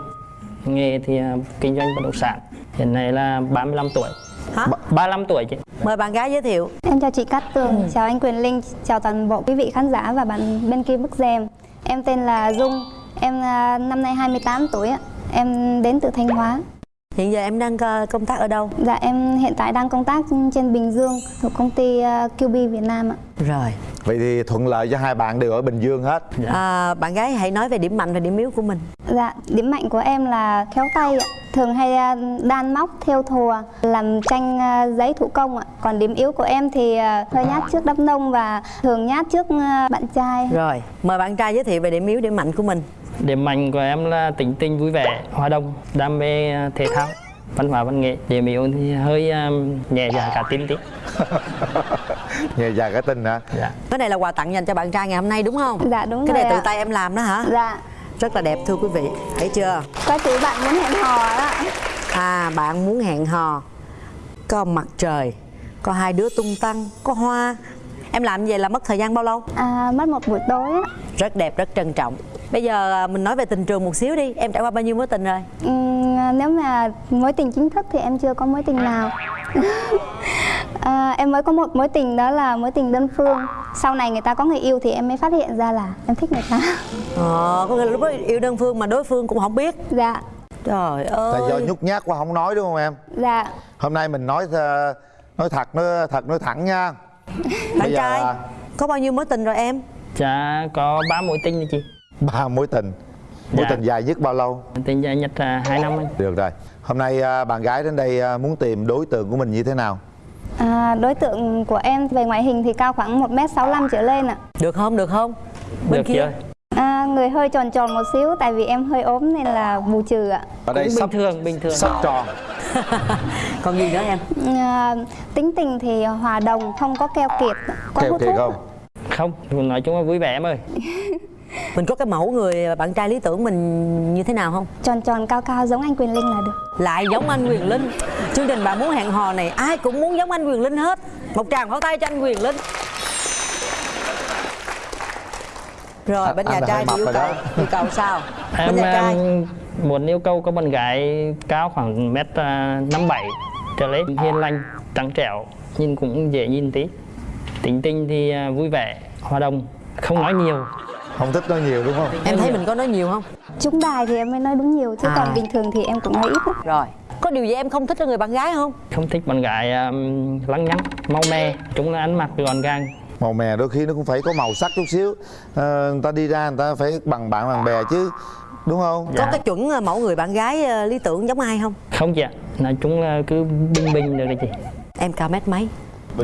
Nghề thì uh, kinh doanh bất động sản. Hiện nay là 35 tuổi. Hả? 35 tuổi chị. mời bạn gái giới thiệu Em chào chị Cát Tường, chào anh Quyền Linh, chào toàn bộ quý vị khán giả và bạn bên kia bức rèm. Em tên là Dung, em à, năm nay 28 tuổi ạ. Em đến từ Thanh Hóa hiện giờ em đang ờ, công tác ở đâu Dạ em hiện tại đang công tác trên Bình Dương thuộc công ty à, QB Việt Nam ạ. rồi vậy thì thuận lợi cho hai bạn đều ở bình dương hết à, bạn gái hãy nói về điểm mạnh và điểm yếu của mình Dạ, điểm mạnh của em là khéo tay ạ. Thường hay à, đan móc, theo thùa, làm tranh giấy thủ công ạ. Còn điểm yếu của em thì hơi nhát trước đám đông và thường nhát trước bạn trai. rồi mời bạn trai giới thiệu về điểm yếu điểm mạnh của mình Điểm mạnh của em là tính tình vui vẻ, hòa đồng, đam mê uh, thể thao, văn hóa văn nghệ. Điểm yếu thì hơi um, nhẹ dạ cả tin tí. nhẹ dạ cái tin hả Dạ. cái này là quà tặng dành cho bạn trai ngày hôm nay đúng không Dạ đúng cái rồi này tự tay em làm đó hả Dạ, rất là đẹp thưa quý vị thấy chưa có chữ bạn muốn hẹn hò đó. à bạn muốn hẹn hò có mặt trời có hai đứa tung tăng có hoa em làm như vậy là mất thời gian bao lâu À, mất một buổi tối á. rất đẹp rất trân trọng bây giờ à, mình nói về tình trường một xíu đi em trải qua bao nhiêu mối tình rồi Ừm, nếu mà mối tình chính thức thì em chưa có mối tình nào. à, em mới có một mối tình đó là mối tình đơn phương. Sau này người ta có người yêu thì em mới phát hiện ra là em thích người ta. ờ có nghĩa là lúc đó yêu đơn phương mà đối phương cũng không biết Dạ, trời tại do ơi nhút nhát quá không nói đúng không em dạ. hôm nay mình nói ờ, nói thật nói thật nói thẳng nha bạn trai là có bao nhiêu mối tình rồi em Dạ có 3 mối tình rồi chị. ba mối tình mối Dạ. tình dài nhất bao lâu Tình dài nhất là 2 năm anh. được rồi hôm nay à, bạn gái đến đây à, muốn tìm đối tượng của mình như thế nào À, đối tượng của em về ngoại hình thì cao khoảng 1m65 trở lên ạ. được không được không bên Được kia chưa? À, người hơi tròn tròn một xíu tại vì em hơi ốm nên là bù trừ ạ. ở đây Cũng sắp bình thường, bình thường. sắp tròn còn gì nữa em? À, tính tình thì hòa đồng, không có keo kiệt, có keo hút kiệt thuốc. không? Không, nói chung là vui vẻ em ơi. mình có cái mẫu người bạn trai lý tưởng mình như thế nào không? Tròn tròn cao cao giống anh Quyền Linh là được. lại giống anh Quyền Linh. Chương trình bạn muốn hẹn hò này ai cũng muốn giống anh Quyền Linh hết. Một tràng pháo tay cho anh Quyền Linh. Rồi bên Anh nhà trai thì yêu cầu yêu cầu sao? Bên nhà trai muốn yêu cầu có bạn gái cao khoảng mét à, năm bảy trở lên hiền lành trắng trẻo nhìn cũng dễ nhìn tí. Tính tình thì à, vui vẻ hòa đồng không nói nhiều. Không thích nói nhiều đúng không? Em thấy mình có nói nhiều không? Trúng đài thì em mới nói đúng nhiều chứ À. còn bình thường thì em cũng nói ít lắm. rồi có điều gì em không thích ở người bạn gái không? Không thích bạn gái um, lăng nhăng mau me chúng là ăn mặc gọn gàng. Màu mè đôi khi nó cũng phải có màu sắc chút xíu. Ờ, người ta đi ra người ta phải bằng bạn bằng bè chứ đúng không? Có cái chuẩn ờ, mẫu người bạn gái ờ, lý tưởng giống ai không? Không chị ạ. Nói chung là cứ bình bình được đấy chị. Em cao mét mấy?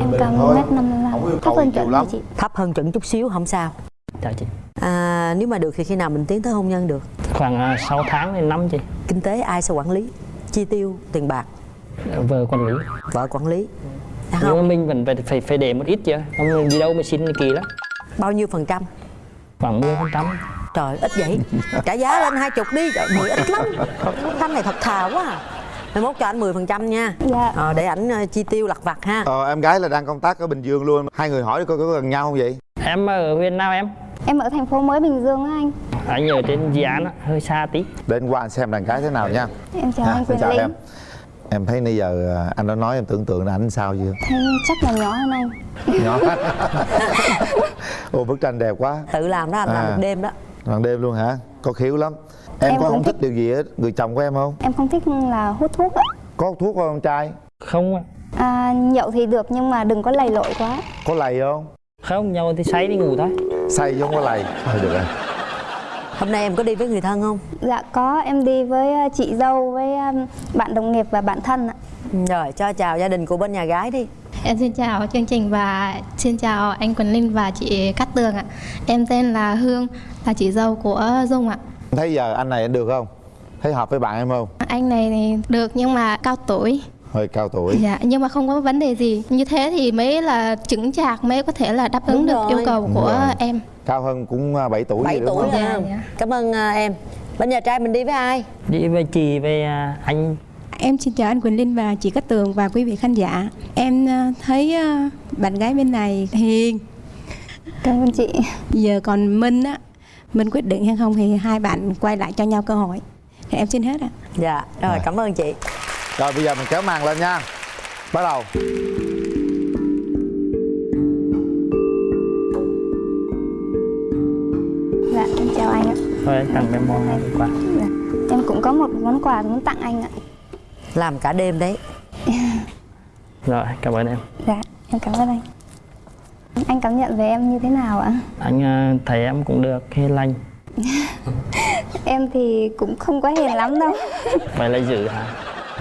Em cao 1m55, thấp hơn chuẩn rồi chị. thấp hơn chuẩn chút xíu không sao. Dạ chị. À, nếu mà được thì khi nào mình tiến tới hôn nhân được? Khoảng à, 6 tháng đến năm chị. Kinh tế ai sẽ quản lý? Chi tiêu tiền bạc? Vợ quản lý. Vợ quản lý. À, nhưng mà mình vẫn phải phải, phải để một ít chứ. Không đi đâu mà xin kỳ lắm. Bao nhiêu phần trăm khoảng 10 phần trăm trời ít vậy. Trả giá lên hai chục đi. Trời mười ít lắm. Thanh này thật thà quá à. Mai mốt cho anh 10% phần trăm nha. Dạ. ờ, để ảnh ờ, chi tiêu lặt vặt ha. Ờ, em gái là đang công tác ở bình dương luôn. Hai người hỏi coi có gần nhau không vậy? Em ở huyện nào em. Em ở thành phố mới Bình Dương á anh. anh ở trên dự án á, hơi xa tí. Để anh qua anh xem đàn gái thế nào nha. Em chào Ha, anh Quyền chào Linh. em em thấy nãy giờ à, anh đã nói em tưởng tượng là anh sao chưa? Thấy chắc là nhỏ hơn anh. Nhỏ. Ô bức tranh đẹp quá. Tự làm đó anh làm À. một đêm đó. Ban đêm luôn hả? Có khiếu lắm. Em, Em có không thích thích. điều gì hết? Người chồng của em không? Em không thích là hút thuốc ạ. Có hút thuốc không con trai? Không ạ. à, nhậu thì được nhưng mà đừng có lầy lội quá. Có lầy không? Không nhau thì say đi ngủ thôi. Say chứ không có lầy. Thôi được rồi hôm nay em có đi với người thân không dạ có em đi với ờ, chị dâu với ờ, bạn đồng nghiệp và bạn thân ạ rồi cho chào gia đình của bên nhà gái đi Em xin chào chương trình và xin chào anh Quỳnh Linh và chị Cát Tường ạ. Em tên là Hương, là chị dâu của Dung ạ. thấy giờ anh này anh được không thấy hợp với bạn em không Anh này thì được nhưng mà cao tuổi. hơi cao tuổi Dạ, nhưng mà không có vấn đề gì. Như thế thì mới là chứng chạc mới có thể là đáp ứng Đúng được rồi. yêu cầu Đúng của rồi. em. Cao hơn cũng à, 7 tuổi 7 gì đúng tuổi không? nha cảm ơn à, em bên nhà trai mình đi với ai đi với chị với à, anh Em xin chào anh Quỳnh Linh và chị Cát Tường và quý vị khán giả. Em thấy bạn gái bên này hiền. cảm ơn chị Giờ còn Minh á, Minh quyết định hay không thì hai bạn quay lại cho nhau cơ hội. Thì em xin hết ạ. dạ rồi cảm ơn chị rồi bây giờ mình kéo màn lên nha bắt đầu thôi anh tặng em món ăn quà. Dạ. em cũng có một món quà muốn tặng anh ạ. Làm cả đêm đấy. Rồi cảm ơn em. Dạ em cảm ơn anh. Anh cảm nhận về em như thế nào ạ? Anh à, thấy em cũng được hiền lành. Em thì cũng không quá hiền lắm đâu. Vậy là giữ hả?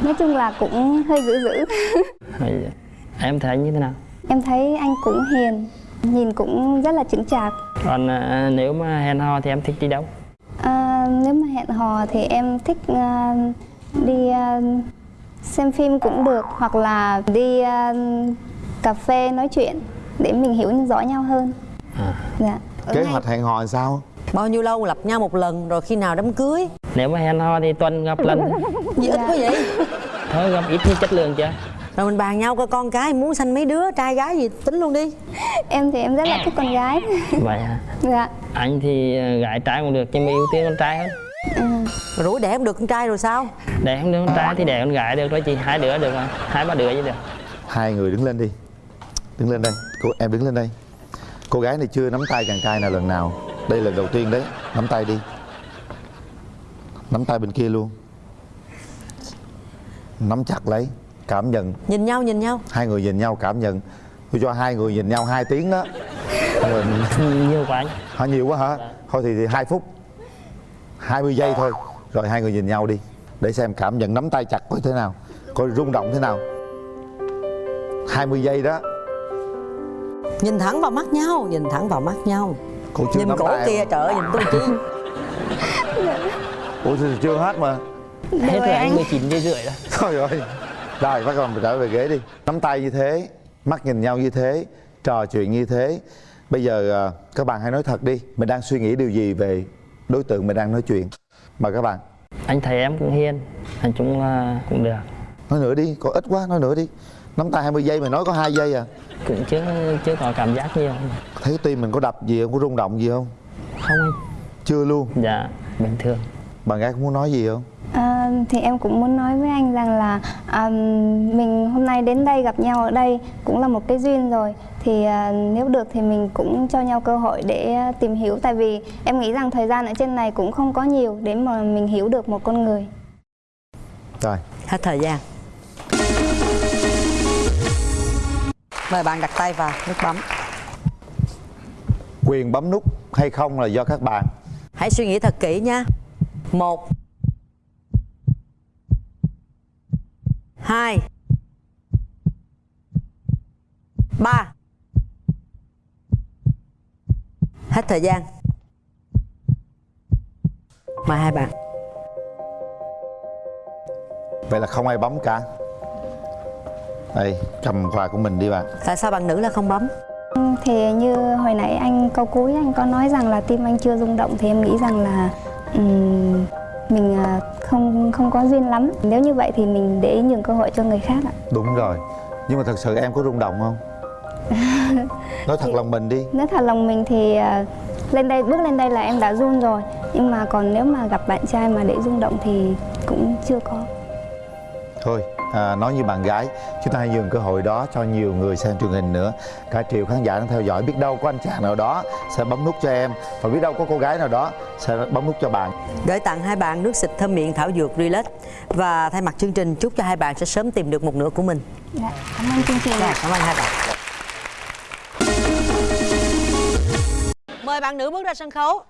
Nói chung là cũng hơi dữ dữ. Vậy em thấy anh như thế nào? Em thấy anh cũng hiền nhìn cũng rất là chững chạc. Còn à, nếu mà hẹn hò thì em thích đi đâu à, nếu mà hẹn hò thì em thích à, đi à, xem phim cũng được hoặc là đi à, cà phê nói chuyện để mình hiểu rõ nhau hơn. Dạ. Kế hoạch hẹn hò là sao? Bao nhiêu lâu gặp nhau một lần rồi khi nào đám cưới? Nếu mà hẹn hò thì tuần gặp lần. Gì ít quá vậy. Thôi gặp ít thì chất lượng chứ rồi mình bàn nhau coi con cái muốn sanh mấy đứa trai gái gì tính luôn đi. Em thì em rất là thích con gái. Vậy hả? Dạ. Anh thì à, gái trai cũng được nhưng mà ưu tiên con trai hơn rồi rủi đẻ không được con trai rồi sao? Đẻ không được con trai thì đẻ con gái được thôi chị hai đứa được mà hai ba đứa gì được. Hai người đứng lên đi đứng lên đây cô em đứng lên đây. Cô gái này chưa nắm tay chàng trai nào lần nào. Đây là đầu tiên đấy nắm tay đi. Nắm tay bên kia luôn. Nắm chặt lấy cảm nhận. Nhìn nhau nhìn nhau. Hai người nhìn nhau cảm nhận. Tôi cho hai người nhìn nhau hai tiếng đó. Rồi nhiều quá anh hả nhiều quá hả? Thôi thì, thì hai phút. 20 giây thôi. Rồi hai người nhìn nhau đi để xem cảm nhận nắm tay chặt coi thế nào coi rung động thế nào. 20 giây đó. Nhìn thẳng vào mắt nhau nhìn thẳng vào mắt nhau. Cô chưa nhìn nắm cổ tay kia trời ơi, nhìn tôi chi ủa thì chưa hết mà? Hết rồi anh 19 giây rưỡi rồi. Thôi rồi rồi bắt đầu mình trở về ghế đi. Nắm tay như thế mắt nhìn nhau như thế trò chuyện như thế. Bây giờ à, các bạn hãy nói thật đi. Mình đang suy nghĩ điều gì về đối tượng mình đang nói chuyện? Mời các bạn. Anh thấy em cũng hiền nói chung là cũng được. Nói nữa đi có ít quá nói nữa đi. Nắm tay 20 giây mà nói có hai giây à? Cũng chưa chưa có cảm giác nhiều. Thấy tim mình có đập gì không? Có rung động gì không? Không anh. Chưa luôn. Dạ bình thường. Bạn gái có muốn nói gì không? À, thì em cũng muốn nói với anh rằng là à, mình hôm nay đến đây gặp nhau ở đây cũng là một cái duyên rồi. Thì à, nếu được thì mình cũng cho nhau cơ hội để à, tìm hiểu. Tại vì em nghĩ rằng thời gian ở trên này cũng không có nhiều để mà mình hiểu được một con người. Rồi. Hết thời gian. Mời bạn đặt tay vào nút bấm. Quyền bấm nút hay không là do các bạn. Hãy suy nghĩ thật kỹ nha. Một hai. Ba. Hết thời gian. Mời hai bạn. Vậy là không ai bấm cả. Đây cầm quà của mình đi bạn. Tại sao bạn nữ là không bấm? Thì như hồi nãy anh câu cuối anh có nói rằng là tim anh chưa rung động thì em nghĩ rằng là ừm, mình à, không không có duyên lắm. Nếu như vậy thì mình để nhường cơ hội cho người khác ạ. Đúng rồi. Nhưng mà thật sự em có rung động không? Nói thật lòng mình đi. Nếu thật lòng mình thì à, lên đây bước lên đây là em đã run rồi. Nhưng mà còn nếu mà gặp bạn trai mà để rung động thì cũng chưa có thôi à, nói như bạn gái chúng ta hãy dừng cơ hội đó cho nhiều người xem truyền hình nữa. Cả triệu khán giả đang theo dõi biết đâu có anh chàng nào đó sẽ bấm nút cho em. Và biết đâu có cô gái nào đó sẽ bấm nút cho bạn. Gửi tặng hai bạn nước xịt thơm miệng thảo dược Relax. Và thay mặt chương trình chúc cho hai bạn sẽ sớm tìm được một nửa của mình. Dạ, cảm ơn chương trình. Dạ, cảm ơn hai bạn. Mời bạn nữ bước ra sân khấu.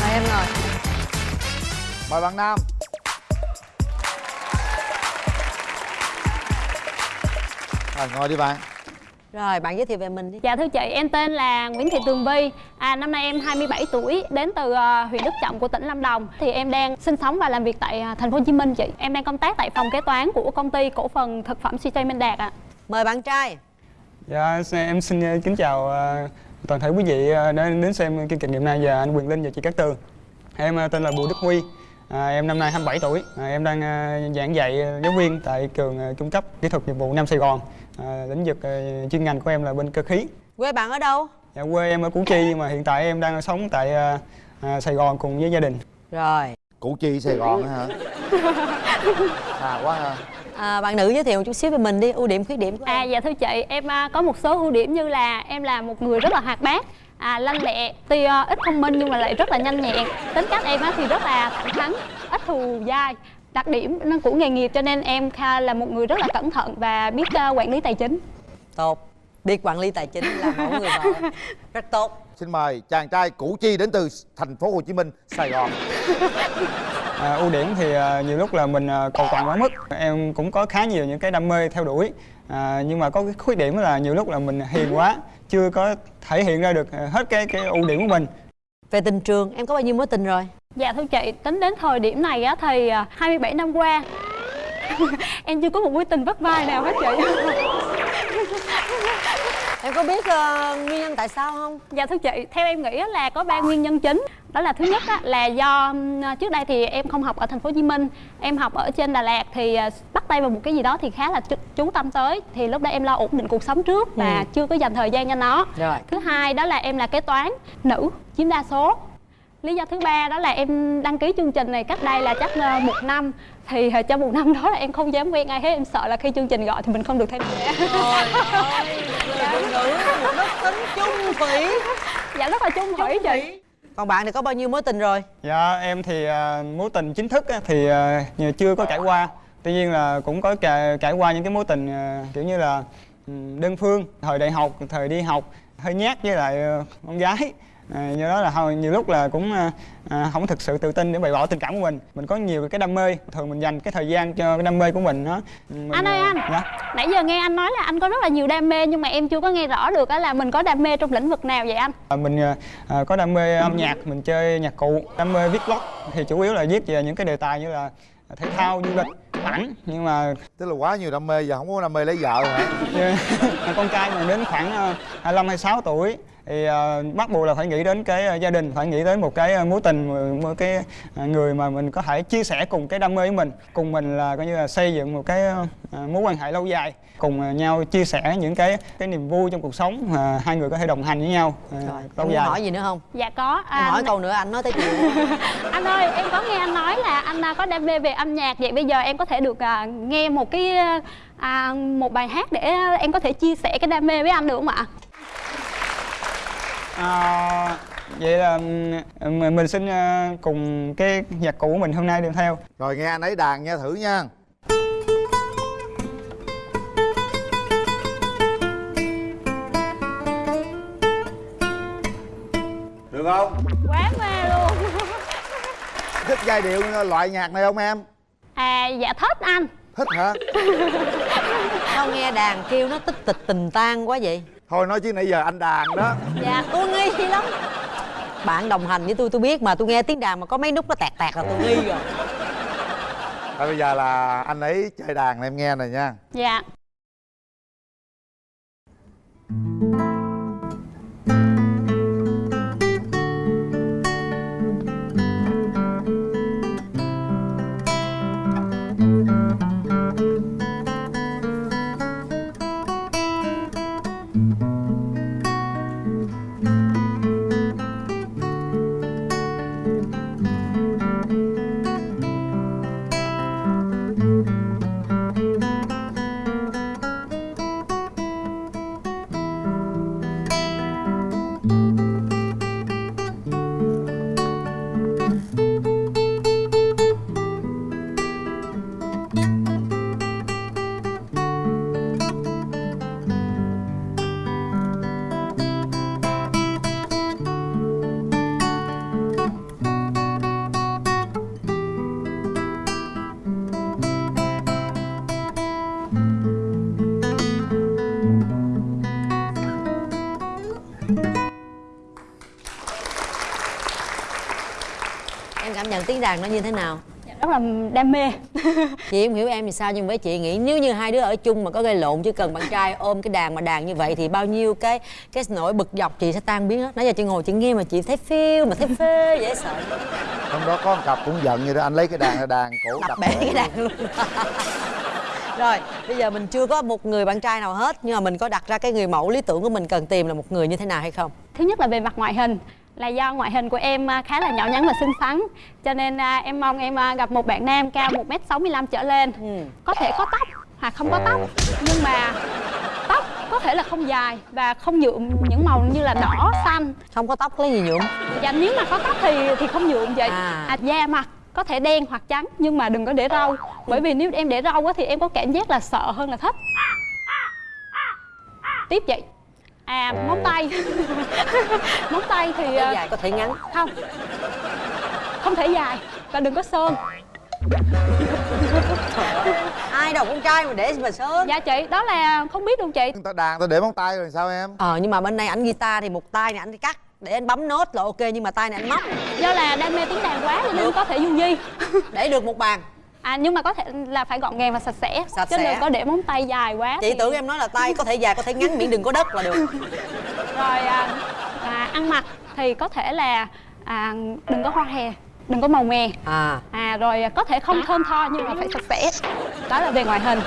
Mời em ngồi mời bạn nam. Rồi ngồi đi bạn. Rồi bạn giới thiệu về mình đi. Dạ thưa chị, em tên là Nguyễn Thị Tường Vi à, Năm nay em 27 tuổi, đến từ uh, huyện Đức Trọng của tỉnh Lâm Đồng. Thì em đang sinh sống và làm việc tại uh, thành phố Hồ Chí Minh chị. Em đang công tác tại phòng kế toán của công ty cổ phần thực phẩm CJ Minh Đạt ạ. Mời bạn trai. Dạ, em xin ờ, kính chào ờ, toàn thể quý vị đã đến xem chương trình ngày hôm nay và anh Quyền Linh và chị Cát Tường. Em tên là Bùi Đức Huy, à, em năm nay 27 tuổi, à, em đang ờ, giảng dạy ờ, giáo viên tại trường ờ, trung cấp kỹ thuật nghiệp vụ Nam Sài Gòn. À, lĩnh vực ờ, chuyên ngành của em là bên cơ khí. Quê bạn ở đâu? Dạ, quê em ở Củ Chi nhưng mà hiện tại em đang sống tại ờ, à, Sài Gòn cùng với gia đình. Rồi Củ Chi Sài Gòn á hả à quá ha à, Bạn nữ giới thiệu một chút xíu về mình đi, ưu điểm khuyết điểm của À dạ thưa chị, em à, có một số ưu điểm như là em là một người rất là hoạt bát à, lanh lẹ, tuy à, ít thông minh nhưng mà lại rất là nhanh nhẹn. Tính cách em á, thì rất là thẳng thắn, ít thù dai. Đặc điểm nó của nghề nghiệp cho nên em kha là một người rất là cẩn thận và biết à, quản lý tài chính. Tốt. Biết quản lý tài chính là mẫu người vợ Rất tốt. Xin mời chàng trai Củ Chi đến từ thành phố Hồ Chí Minh Sài Gòn. À, ưu điểm thì à, nhiều lúc là mình à, cầu toàn quá mức. Em cũng có khá nhiều những cái đam mê theo đuổi. À, nhưng mà có cái khuyết điểm là nhiều lúc là mình hiền quá chưa có thể hiện ra được à, hết cái cái ưu điểm của mình. Về tình trường, em có bao nhiêu mối tình rồi? Dạ thưa chị, tính đến thời điểm này á, thì à, 27 năm qua. Em chưa có một mối tình vắt vai nào hết chị Em có biết ờ, nguyên nhân tại sao không? Dạ thưa chị, theo em nghĩ là có ba nguyên nhân chính. Đó là thứ nhất á, là do ừm, trước đây thì em không học ở thành phố Hồ Chí Minh. Em học ở trên Đà Lạt thì à, bắt tay vào một cái gì đó thì khá là chú- chú tâm tới. Thì lúc đó em lo ổn định cuộc sống trước và Ừ. chưa có dành thời gian cho nó. Rồi. Thứ hai đó là em là kế toán, nữ, chiếm đa số. Lý do thứ ba đó là em đăng ký chương trình này cách đây là chắc ờ, một năm Thì ờ, trong một năm đó là em không dám quen ai hết Em sợ là khi chương trình gọi thì mình không được tham gia Trời ơi, phụ nữ một đức tính chung thủy. Dạ rất là chung thủy chị Còn bạn thì có bao nhiêu mối tình rồi? dạ em thì à, mối tình chính thức á, thì nhiều chưa có trải qua. Tuy nhiên là cũng có trải, trải qua những cái mối tình à, kiểu như là đơn phương thời đại học thời đi học hơi nhát với lại con gái à, do đó là hồi- nhiều lúc là cũng à, à, không thực sự tự tin để bày tỏ tình cảm của mình. Mình có nhiều cái đam mê thường mình dành cái thời gian cho cái đam mê của mình nó mình, Anh ơi à, anh. dạ. Nãy giờ nghe anh nói là anh có rất là nhiều đam mê Nhưng mà em chưa có nghe rõ được á là mình có đam mê trong lĩnh vực nào vậy anh? À, mình à, có đam mê âm nhạc mình chơi nhạc cụ đam mê viết blog. Thì chủ yếu là viết về những cái đề tài như là thể thao du lịch ảnh. Nhưng mà tức là quá nhiều đam mê giờ không có đam mê lấy vợ hả? Con trai mà đến khoảng à, 25 26 tuổi thì à, bắt buộc là phải nghĩ đến cái à, gia đình phải nghĩ đến một cái à, mối tình một- cái à, người mà mình có thể chia sẻ cùng cái đam mê với mình. Cùng mình là coi như là xây dựng một cái à, mối quan hệ lâu dài cùng à, nhau chia sẻ những cái cái niềm vui trong cuộc sống mà hai người có thể đồng hành với nhau à, Em lâu dài. hỏi gì nữa không? Dạ có. Em hỏi n- câu nữa anh nói tới chuyện Anh ơi em có nghe anh nói là anh à, có đam mê về âm nhạc. Vậy bây giờ em có thể được à, nghe một cái à, một bài hát để em có thể chia sẻ cái đam mê với anh được không ạ? À, vậy là mình xin à, cùng cái nhạc cụ của mình hôm nay đem theo. Rồi nghe anh ấy đàn nha thử nha. Được không? Quá mê luôn. Thích giai điệu loại nhạc này không em? À dạ thích anh. Thích hả? Sao nghe đàn kêu nó tích tịch tình tan quá vậy? Thôi nói chứ nãy giờ anh đàn đó. Dạ tôi nghi lắm. Bạn đồng hành với tôi tôi biết mà tôi nghe tiếng đàn mà có mấy nút nó tẹt tẹt là tôi nghi rồi. Thôi bây giờ là anh ấy chơi đàn em nghe này nha. Dạ. subscribe đàn nó như thế nào? Rất là đam mê. Chị không hiểu em thì sao nhưng với chị nghĩ nếu như hai đứa ở chung mà có gây lộn chỉ cần bạn trai ôm cái đàn mà đàn như vậy thì bao nhiêu cái cái nỗi bực dọc chị sẽ tan biến hết. Nãy giờ chị ngồi chị nghe mà chị thấy phiêu mà thấy phê dễ sợ. Hôm đó có một cặp cũng giận vậy đó anh lấy cái đàn ra đàn cổ đập đập bể cái đàn luôn. Rồi bây giờ mình chưa có một người bạn trai nào hết nhưng mà mình có đặt ra cái người mẫu lý tưởng của mình cần tìm là một người như thế nào hay không? Thứ nhất là về mặt ngoại hình là do ngoại hình của em à, khá là nhỏ nhắn và xinh xắn. Cho nên à, em mong em à, gặp một bạn nam cao 1m65 trở lên. Có thể có tóc hoặc không có tóc nhưng mà tóc có thể là không dài và không nhuộm những màu như là đỏ xanh. Không có tóc lấy gì nhuộm. Dạ nếu mà có tóc thì thì không nhuộm vậy. À. à, da mặt có thể đen hoặc trắng nhưng mà đừng có để râu. Bởi vì nếu em để râu á thì em có cảm giác là sợ hơn là thích. Tiếp vậy à móng tay. Móng tay thì có à, dài có thể ngắn. không. Không thể dài và đừng có sơn. Ai đâu con trai mà để mà sơn. Dạ chị đó là không biết luôn chị. Người ta đàn ta để móng tay rồi sao em? Ờ nhưng mà bên này ảnh guitar thì một tay này ảnh đi cắt để anh bấm nốt là ok nhưng mà tay này anh móc. Do là đam mê tiếng đàn quá cho nên có thể du di. Để được một bàn à nhưng mà có thể là phải gọn gàng và sạch sẽ. Sạch chứ sẽ. đừng có để móng tay dài quá chị thì- tưởng em nói là tay có thể dài có thể ngắn miễn đừng có đất là được. Rồi à, à, ăn mặc thì có thể là à, đừng có hoa hè đừng có màu mè. À. À rồi có thể không thơm tho nhưng mà phải sạch sẽ. Đó là về ngoại hình.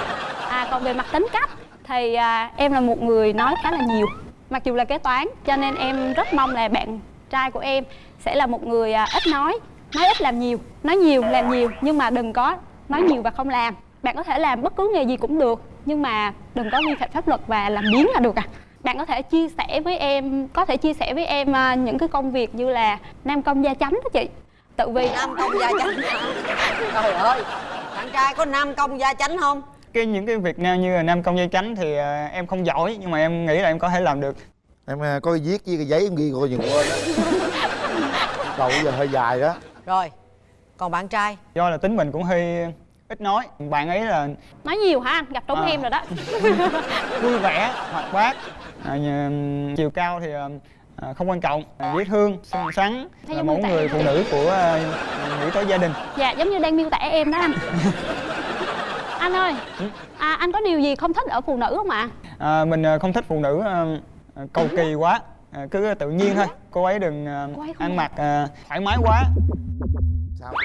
À còn về mặt tính cách thì à, em là một người nói khá là nhiều mặc dù là kế toán cho nên em rất mong là bạn trai của em sẽ là một người à, ít nói nói ít làm nhiều nói nhiều làm nhiều nhưng mà đừng có nói nhiều và không làm. Bạn có thể làm bất cứ nghề gì cũng được nhưng mà đừng có vi phạm pháp luật và làm biếng là được à. Bạn có thể chia sẻ với em có thể chia sẻ với em à, những cái công việc như là nam công gia chánh đó chị. Tự vì nam công gia chánh trời ơi bạn trai có nam công gia chánh không? Cái những cái việc nào như là nam công dây chánh thì à, em không giỏi nhưng mà em nghĩ là em có thể làm được. Em à, có viết với cái giấy em ghi coi dừng quên cầu bây giờ hơi dài đó rồi còn bạn trai? Do là tính mình cũng hơi ít nói. Bạn ấy là nói nhiều hả anh? Gặp trúng À. em rồi đó. Vui vẻ hoạt bát. À, nhà- chiều cao thì à, không quan trọng. À, dễ thương xinh xắn. Thấy là mẫu người phụ nữ của à, nghĩ tới gia đình. Dạ giống như đang miêu tả em đó anh. Anh ơi à, anh có điều gì không thích ở phụ nữ không ạ? À, mình à, không thích phụ nữ à, cầu kỳ quá à, cứ tự nhiên thôi. Cô ấy đừng à, ăn mặc à, thoải mái quá.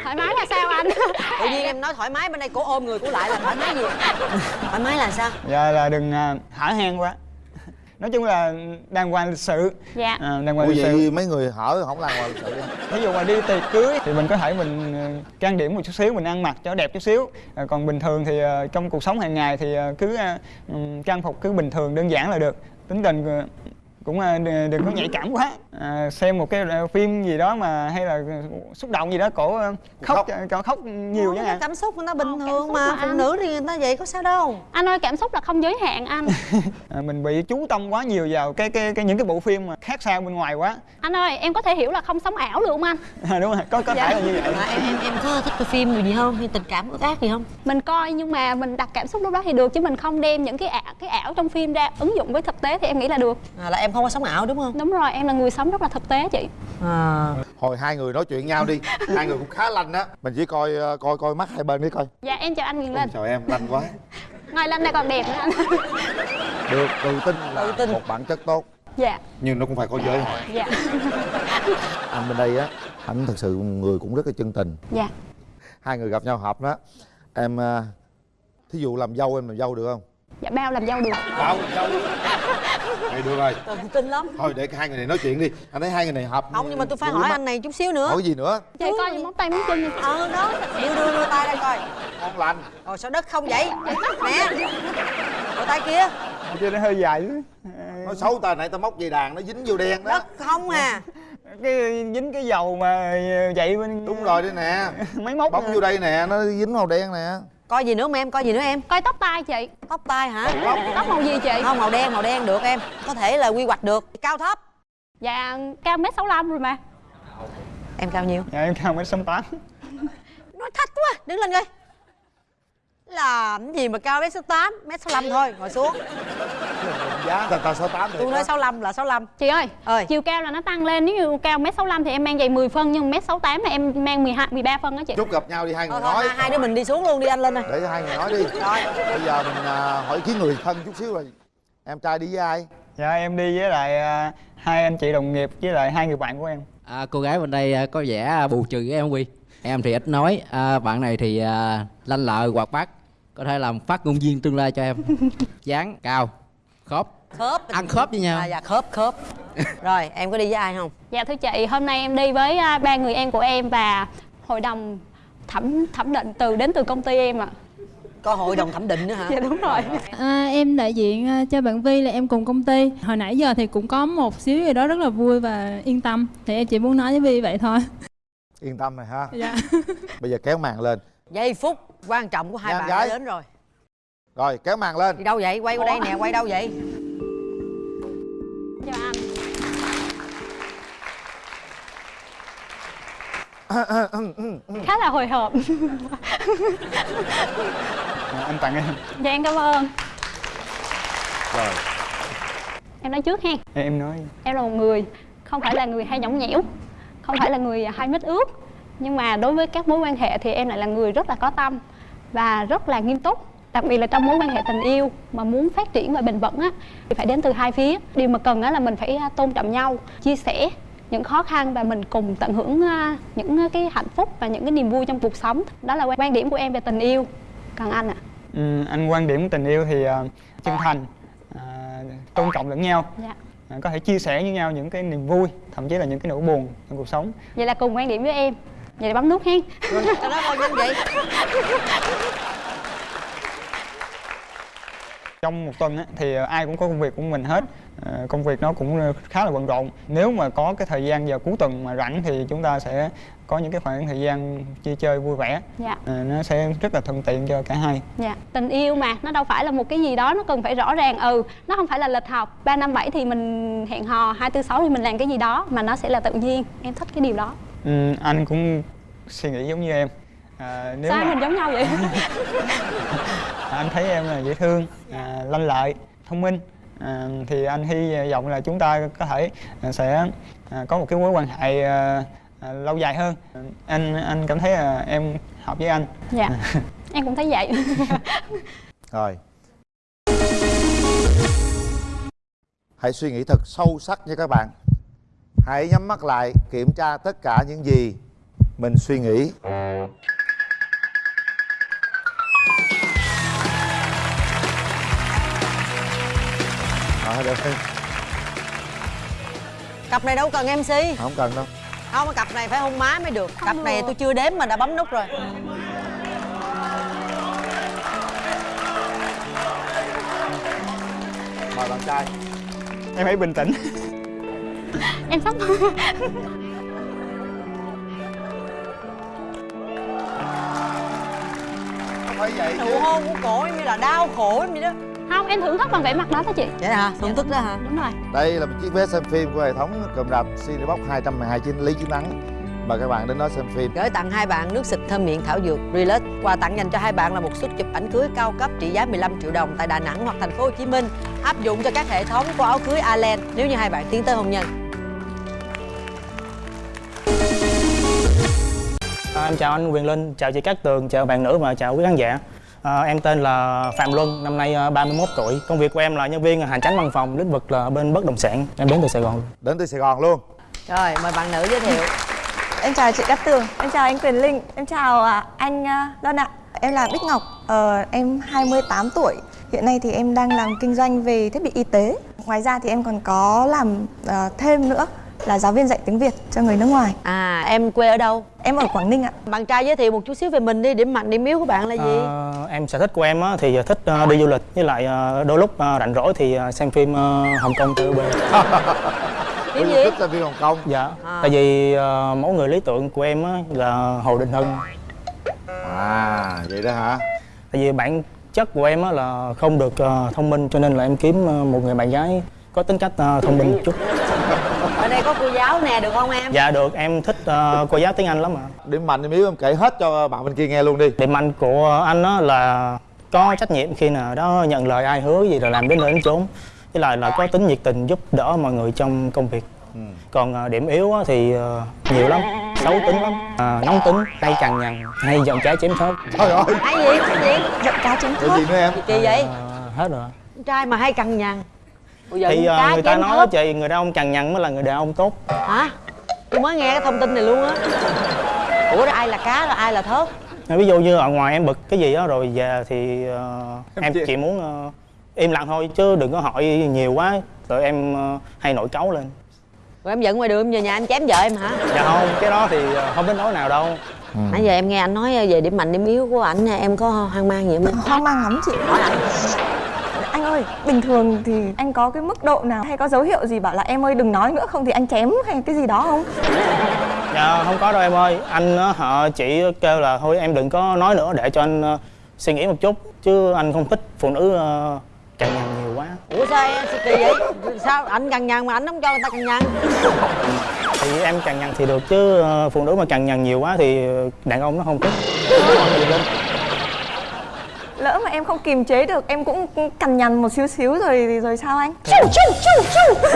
Thoải mái là sao anh? Tự nhiên em nói thoải mái bên đây cổ ôm người cổ lại là thoải mái gì? Thoải mái là sao? Và là đừng à, hả hang quá. Nói chung là đàng hoàng lịch sự. Dạ. À, đàng Ủa hoàng lịch vậy sự. mấy người hở không làm ngoài sự ví dụ mà đi tiệc cưới thì mình có thể mình trang điểm một chút xíu mình ăn mặc cho đẹp chút xíu. Ờ, còn bình thường thì trong cuộc sống hàng ngày thì cứ trang phục cứ bình thường đơn giản là được. Tính tình cũng ờ, đừng có nhạy cảm quá. À, xem một cái ờ, phim gì đó mà hay là xúc động gì đó cổ ờ, khóc khóc, khóc nhiều chẳng hạn. cảm xúc người ta bình thường xúc mà phụ nữ thì người ta vậy có sao đâu. Anh ơi cảm xúc là không giới hạn anh. À, mình bị chú tâm quá nhiều vào cái cái, cái những cái bộ phim mà khác xa bên ngoài quá. Anh ơi em có thể hiểu là không sống ảo được không anh? À, đúng rồi có có Dạ. thể là như vậy. Mà em em em có thích cái phim gì không? Hay tình cảm ước ác gì không? Mình coi nhưng mà mình đặt cảm xúc lúc đó thì được chứ mình không đem những cái ảo cái ảo trong phim ra ứng dụng với thực tế thì em nghĩ là được. À, là em không có sống ảo đúng không? Đúng rồi em là người sống rất là thực tế chị. À. Hồi hai người nói chuyện nhau đi hai người cũng khá lanh á. Mình chỉ coi ờ, coi coi mắt hai bên đi coi. Dạ em chào anh Ôi, Linh. Chào em lanh quá. Ngoài Linh này còn đẹp nữa anh. Được tự tin là Tự tin. một bản chất tốt. Dạ. Nhưng nó cũng phải có giới. Hạn dạ. Anh bên đây á anh thật sự người cũng rất là chân tình. Dạ. Hai người gặp nhau hợp đó. Em à, thí dụ làm dâu em làm dâu được không dạ bao làm dâu được. Làm dâu vậy được rồi. Tự tin lắm. Thôi để hai người này nói chuyện đi. Anh thấy hai người này hợp không nhưng mà tôi phải hỏi anh này chút xíu nữa. Hỏi gì nữa? Chị coi những móng tay móng chân ờ đó. Đưa đưa đưa tay đây coi. Ngon lành. Rồi sao đất không vậy? Nè. Rồi tay kia. Chứ nó hơi dài nói xấu ta nãy ta móc dây đàn nó dính vô đen đó. Đất không à. Cái dính cái dầu mà vậy bên đúng rồi đây nè. Máy móc bấm vô đây nè nó dính màu đen nè coi gì nữa không em coi gì nữa em? Coi tóc tai chị. Tóc tai hả? Tóc màu gì chị? Không màu đen màu đen được em. Có thể là quy hoạch được. Cao thấp. Dạ cao mét sáu rồi mà. Em cao nhiêu? Dạ em cao mét sáu tám. Nói thách quá đứng lên coi làm gì mà cao mét sáu tám mét sáu thôi ngồi xuống. Giá tao tao sáu tám tôi nói 65 là 65 chị ơi, ơi. chiều cao là nó tăng lên nếu như cao mét 65 thì em mang giày 10 phân nhưng mét 68 là em mang 12 13 phân đó chị. chút gặp nhau đi hai người Thôi, thôi, nói. hai, hai đứa mình đi xuống luôn đi anh lên ơi. Để cho hai người nói đi. Rồi. bây giờ mình à, hỏi ý kiến người thân chút xíu rồi. Em trai đi với ai? Dạ em đi với lại à, hai anh chị đồng nghiệp với lại hai người bạn của em. À, cô gái bên đây à, có vẻ bù trừ với em Quy Em thì ít nói, à, bạn này thì à, lanh lợi, hoạt bát Có thể làm phát ngôn viên tương lai cho em. Dáng, cao, khớp. Khớp. Ăn khớp với nhau. À, dạ khớp khớp. Rồi em có đi với ai không? Dạ thưa chị, hôm nay em đi với à, ba người em của em và hội đồng thẩm thẩm định từ đến từ công ty em ạ. có hội đồng thẩm định nữa hả? Dạ đúng rồi. À, em đại diện à, cho bạn Vi là em cùng công ty. Hồi nãy giờ thì cũng có một xíu gì đó rất là vui và yên tâm. Thì em chỉ muốn nói với Vi vậy thôi. Yên tâm rồi ha. Dạ. Bây giờ kéo màn lên. Giây phút quan trọng của hai Nha, bạn gái. đã đến rồi rồi kéo màn lên đi đâu vậy quay qua đây nè quay đâu vậy Chào anh. Khá là hồi hộp. À, anh tặng em. dạ em cảm ơn. rồi Em nói trước ha. Em nói Em là một người không phải là người hay nhõng nhẽo, không phải là người hay mít ướt, nhưng mà đối với các mối quan hệ thì em lại là người rất là có tâm và rất là nghiêm túc. Đặc biệt là trong mối quan hệ tình yêu mà muốn phát triển và bền vững á thì phải đến từ hai phía. Điều mà cần á là mình phải à, tôn trọng nhau, chia sẻ những khó khăn và mình cùng tận hưởng à, những cái hạnh phúc và những cái niềm vui trong cuộc sống. Đó là quan điểm của em về tình yêu. Còn anh ạ? ừ, anh quan điểm tình yêu thì à, chân thành, à, tôn trọng lẫn nhau, Dạ. à, có thể chia sẻ với nhau những cái niềm vui, thậm chí là những cái nỗi buồn trong cuộc sống. Vậy là cùng quan điểm với em. Vậy bấm nút hen. nhanh vậy. Trong một tuần á, thì ai cũng có công việc của mình hết. À, công việc nó cũng khá là bận rộn. Nếu mà có cái thời gian vào cuối tuần mà rảnh thì chúng ta sẽ có những cái khoảng thời gian chia chơi vui vẻ. Dạ. à, nó sẽ rất là thuận tiện cho cả hai. Dạ, tình yêu mà nó đâu phải là một cái gì đó nó cần phải rõ ràng. Ừ nó không phải là lịch học. 3 năm 7 thì mình hẹn hò 2 4 6 thì mình làm cái gì đó mà nó sẽ là tự nhiên. Em thích cái điều đó ừ, anh cũng suy nghĩ giống như em. À, nếu sao mà mình giống nhau vậy? Anh thấy em là dễ thương à, lanh lợi thông minh. À, thì anh hy vọng là chúng ta có thể à, sẽ à, có một cái mối quan hệ à, à, lâu dài hơn. Anh anh cảm thấy là em hợp với anh. Dạ. Em cũng thấy vậy. Rồi. Hãy suy nghĩ thật sâu sắc nha các bạn hãy nhắm mắt lại kiểm tra tất cả những gì mình suy nghĩ. Đó, được cặp này đâu cần mc không cần đâu. Không cặp này phải hôn má mới được. Cặp này tôi chưa đếm mà đã bấm nút rồi. Mời bạn trai. Em hãy bình tĩnh em sắp phải vậy chứ. nụ hôn của cổ em như là đau khổ em vậy đó. Không em thưởng thức bằng vẻ mặt đó đó chị. Vậy hả? Thưởng thức đó hả? Đúng rồi. Đây là một chiếc vé xem phim của hệ thống cụm rạp Cinebox 212 chiến lý chiến thắng. Mời các bạn đến đó xem phim. Gửi tặng hai bạn nước xịt thơm miệng thảo dược Relax. Quà tặng dành cho hai bạn là một suất chụp ảnh cưới cao cấp trị giá 15 triệu đồng tại Đà Nẵng hoặc thành phố Hồ Chí Minh. Áp dụng cho các hệ thống của áo cưới Allen. Nếu như hai bạn tiến tới hôn nhân. À, em chào anh Quyền Linh, chào chị Cát Tường, chào bạn nữ và chào quý khán giả. À, em tên là Phạm Luân, năm nay à, 31 tuổi. Công việc của em là nhân viên hành chánh văn phòng, lĩnh vực là bên bất động sản. Em đến từ Sài Gòn. đến từ Sài Gòn luôn Rồi, mời bạn nữ giới thiệu. Em chào chị Cát Tường, em chào anh Quyền Linh, em chào à, anh à, Đoan ạ. Em là Bích Ngọc, ờ, em 28 tuổi. Hiện nay thì em đang làm kinh doanh về thiết bị y tế. Ngoài ra thì em còn có làm ờ, thêm nữa là giáo viên dạy tiếng Việt cho người nước ngoài. À, em quê ở đâu? Em ở Quảng Ninh ạ. Bạn trai giới thiệu một chút xíu về mình đi, điểm mạnh, điểm yếu của bạn là gì? À, em sở thích của em á, thì thích à, đi du lịch với lại à, đôi lúc à, rảnh rỗi thì xem phim Hồng Kông TVB. Phim Ủa, gì? thích xem phim Hồng Kông Dạ. À. Tại vì mẫu người lý tưởng của em á, là Hồ Đình Hưng. à vậy đó hả Tại vì bản chất của em á, là không được thông minh cho nên là em kiếm một người bạn gái có tính cách thông minh một chút. Ở đây có cô giáo nè, được không em? Dạ được, em thích à, cô giáo tiếng Anh lắm ạ. điểm mạnh điểm yếu em kể hết cho bạn bên kia nghe luôn đi. Điểm mạnh của anh á là có trách nhiệm khi nào đó nhận lời ai hứa gì rồi làm đến nơi đến chốn. Với lại là có tính nhiệt tình giúp đỡ mọi người trong công việc. Còn à, điểm yếu á thì à, nhiều lắm. Xấu tính lắm. À, nóng tính hay cằn nhằn hay giọng trái chém thớt. Trời ơi. Hay gì? Hay gì? giận cá chém Cái gì nữa em? Kỳ vậy? À, hết rồi. Trai mà hay cằn nhằn thì cá người ta nói thớt. chị người đàn ông cằn nhằn mới là người đàn ông tốt Hả? Tôi mới nghe cái thông tin này luôn á Ủa rồi ai là cá rồi ai là thớt? ví dụ như ở ngoài em bực cái gì đó rồi về thì ờ, em chỉ muốn ờ, im lặng thôi chứ đừng có hỏi nhiều quá rồi em ờ, hay nổi cáu lên Rồi em giận ngoài đường em về nhà em chém vợ em hả? dạ không cái đó thì không đến nỗi nào đâu Nãy giờ em nghe anh nói về điểm mạnh điểm yếu của ảnh em có hoang mang gì không? hoang mang lắm chị Hỏi anh anh ơi bình thường thì anh có cái mức độ nào? Hay có dấu hiệu gì bảo là em ơi đừng nói nữa không thì anh chém hay cái gì đó không? Dạ không có đâu em ơi. Anh họ chỉ kêu là thôi em đừng có nói nữa để cho anh ờ, suy nghĩ một chút. Chứ anh không thích phụ nữ uh, cằn nhằn nhiều quá. Ủa sao em kỳ vậy? Sao anh cằn nhằn mà anh không cho người ta cằn nhằn? thì em cằn nhằn thì được chứ ờ, phụ nữ mà cằn nhằn nhiều quá thì đàn ông nó không thích lỡ mà em không kiềm chế được em cũng cằn nhằn một xíu xíu rồi rồi sao anh? Chu, chu, chu, chu.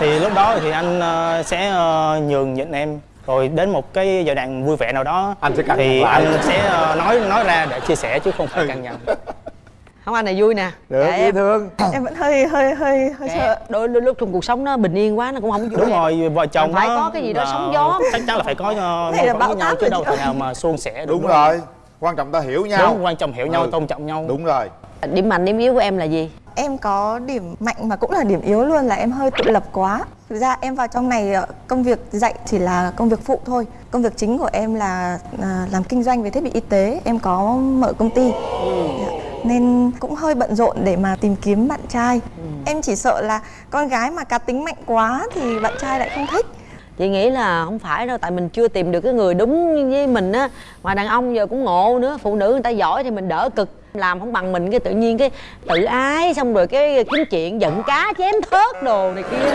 thì lúc đó thì anh ờ, sẽ ờ, nhường nhịn em. Rồi đến một cái giai đoạn vui vẻ nào đó Anh sẽ cằn thì nhằn lại. anh sẽ ờ, nói nói ra để chia sẻ chứ không phải cằn nhằn. Không anh này vui nè. Được, Kệ dễ em. thương. Em vẫn hơi hơi hơi hơi Kệ. sợ. đôi, lúc trong cuộc sống nó bình yên quá nó cũng không vui đúng rồi vợ chồng phải có cái gì đó sóng gió. chắc chắn là phải có uh, mâu thuẫn với nhau chứ đâu thể nào mà suôn sẻ được đúng rồi quan trọng ta hiểu nhau. Đúng quan trọng hiểu nhau Ừ. tôn trọng nhau. Đúng rồi. Điểm mạnh điểm yếu của em là gì? em có điểm mạnh mà cũng là điểm yếu luôn là em hơi tự lập quá. Thực ra em vào trong này ờ, công việc dạy chỉ là công việc phụ thôi. Công việc chính của em là à, làm kinh doanh về thiết bị y tế. Em có mở công ty. Dạ. nên cũng hơi bận rộn để mà tìm kiếm bạn trai. Em chỉ sợ là con gái mà cá tính mạnh quá thì bạn trai lại không thích chị nghĩ là không phải đâu tại mình chưa tìm được cái người đúng với mình á. Mà đàn ông giờ cũng ngộ nữa phụ nữ người ta giỏi thì mình đỡ cực. Làm không bằng mình cái tự nhiên cái tự ái xong rồi cái kiếm chuyện giận cá chém thớt đồ này kia.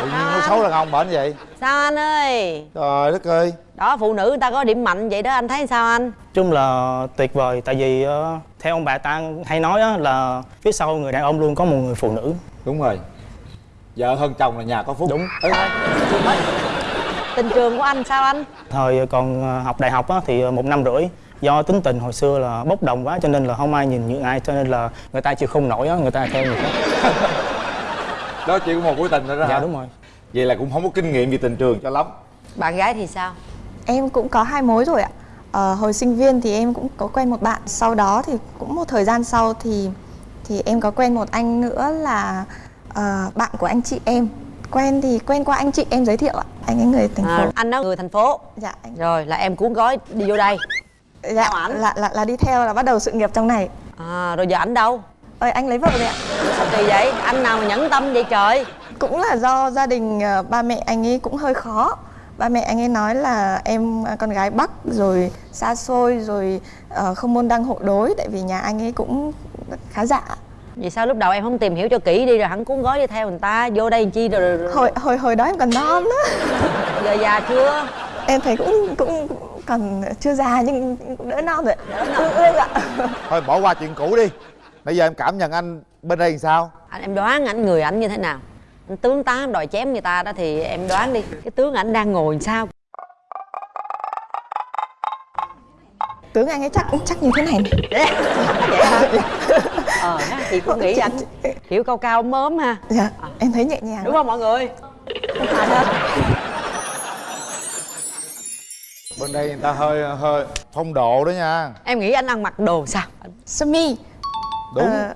Tự nhiên nói xấu đàn ông bệnh vậy? Sao anh ơi? Trời đất ơi. Đó phụ nữ người ta có điểm mạnh vậy đó anh thấy sao anh? Chung là tuyệt vời tại vì ờ, theo ông bà ta hay nói á, là phía sau người đàn ông luôn có một người phụ nữ. Đúng rồi vợ hơn chồng là nhà có phúc. Đúng. Ừ. tình trường của anh sao anh? Thời còn ờ, học đại học á, thì ờ, một năm rưỡi do tính tình hồi xưa là bốc đồng quá cho nên là không ai nhìn nhượng ai cho nên là người ta chịu không nổi á người ta theo người khác. Đó chỉ có một mối tình thôi đó dạ hả? đúng rồi. Vậy là cũng không có kinh nghiệm về tình trường cho lắm. Bạn gái thì sao? Em cũng có hai mối rồi ạ. Ờ, hồi sinh viên thì em cũng có quen một bạn. Sau đó thì cũng một thời gian sau thì thì em có quen một anh nữa là ờ, bạn của anh chị em. Quen thì quen qua anh chị em giới thiệu ạ. Anh ấy người thành phố. à, anh đó người thành phố Dạ. Anh, rồi là em cuốn gói đi vô đây dạ là, là là đi theo là bắt đầu sự nghiệp trong này. à, rồi giờ ảnh đâu Ơi anh lấy vợ rồi ạ. sao kỳ vậy anh nào mà nhẫn tâm vậy trời Cũng là do gia đình ờ, ba mẹ anh ấy cũng hơi khó. Ba mẹ anh ấy nói là em ờ, con gái Bắc rồi xa xôi rồi ờ, không môn đăng hộ đối tại vì nhà anh ấy cũng khá giả. Vậy sao lúc đầu em không tìm hiểu cho kỹ đi rồi hắn cuốn gói đi theo người ta vô đây làm chi rồi, rồi... hồi hồi hồi đó em còn non á. Giờ già chưa? Em thấy cũng cũng còn chưa già nhưng cũng đỡ non rồi. Ương ương ạ. Thôi bỏ qua chuyện cũ đi. Bây giờ em cảm nhận anh bên đây làm sao? Anh em đoán ảnh người ảnh như thế nào? Anh tướng tá đòi chém người ta đó thì em đoán đi. Cái tướng ảnh đang ngồi làm sao? Tướng anh ấy chắc chắc như thế này. Này vậy hả ờ ha, chị cũng nghĩ anh kiểu cao cao mớm ha. Dạ em thấy nhẹ nhàng đúng không mọi người? Bên đây người ta hơi hơi phong độ đó nha. Em nghĩ anh ăn mặc đồ sao? Sơ mi đúng. Ờ,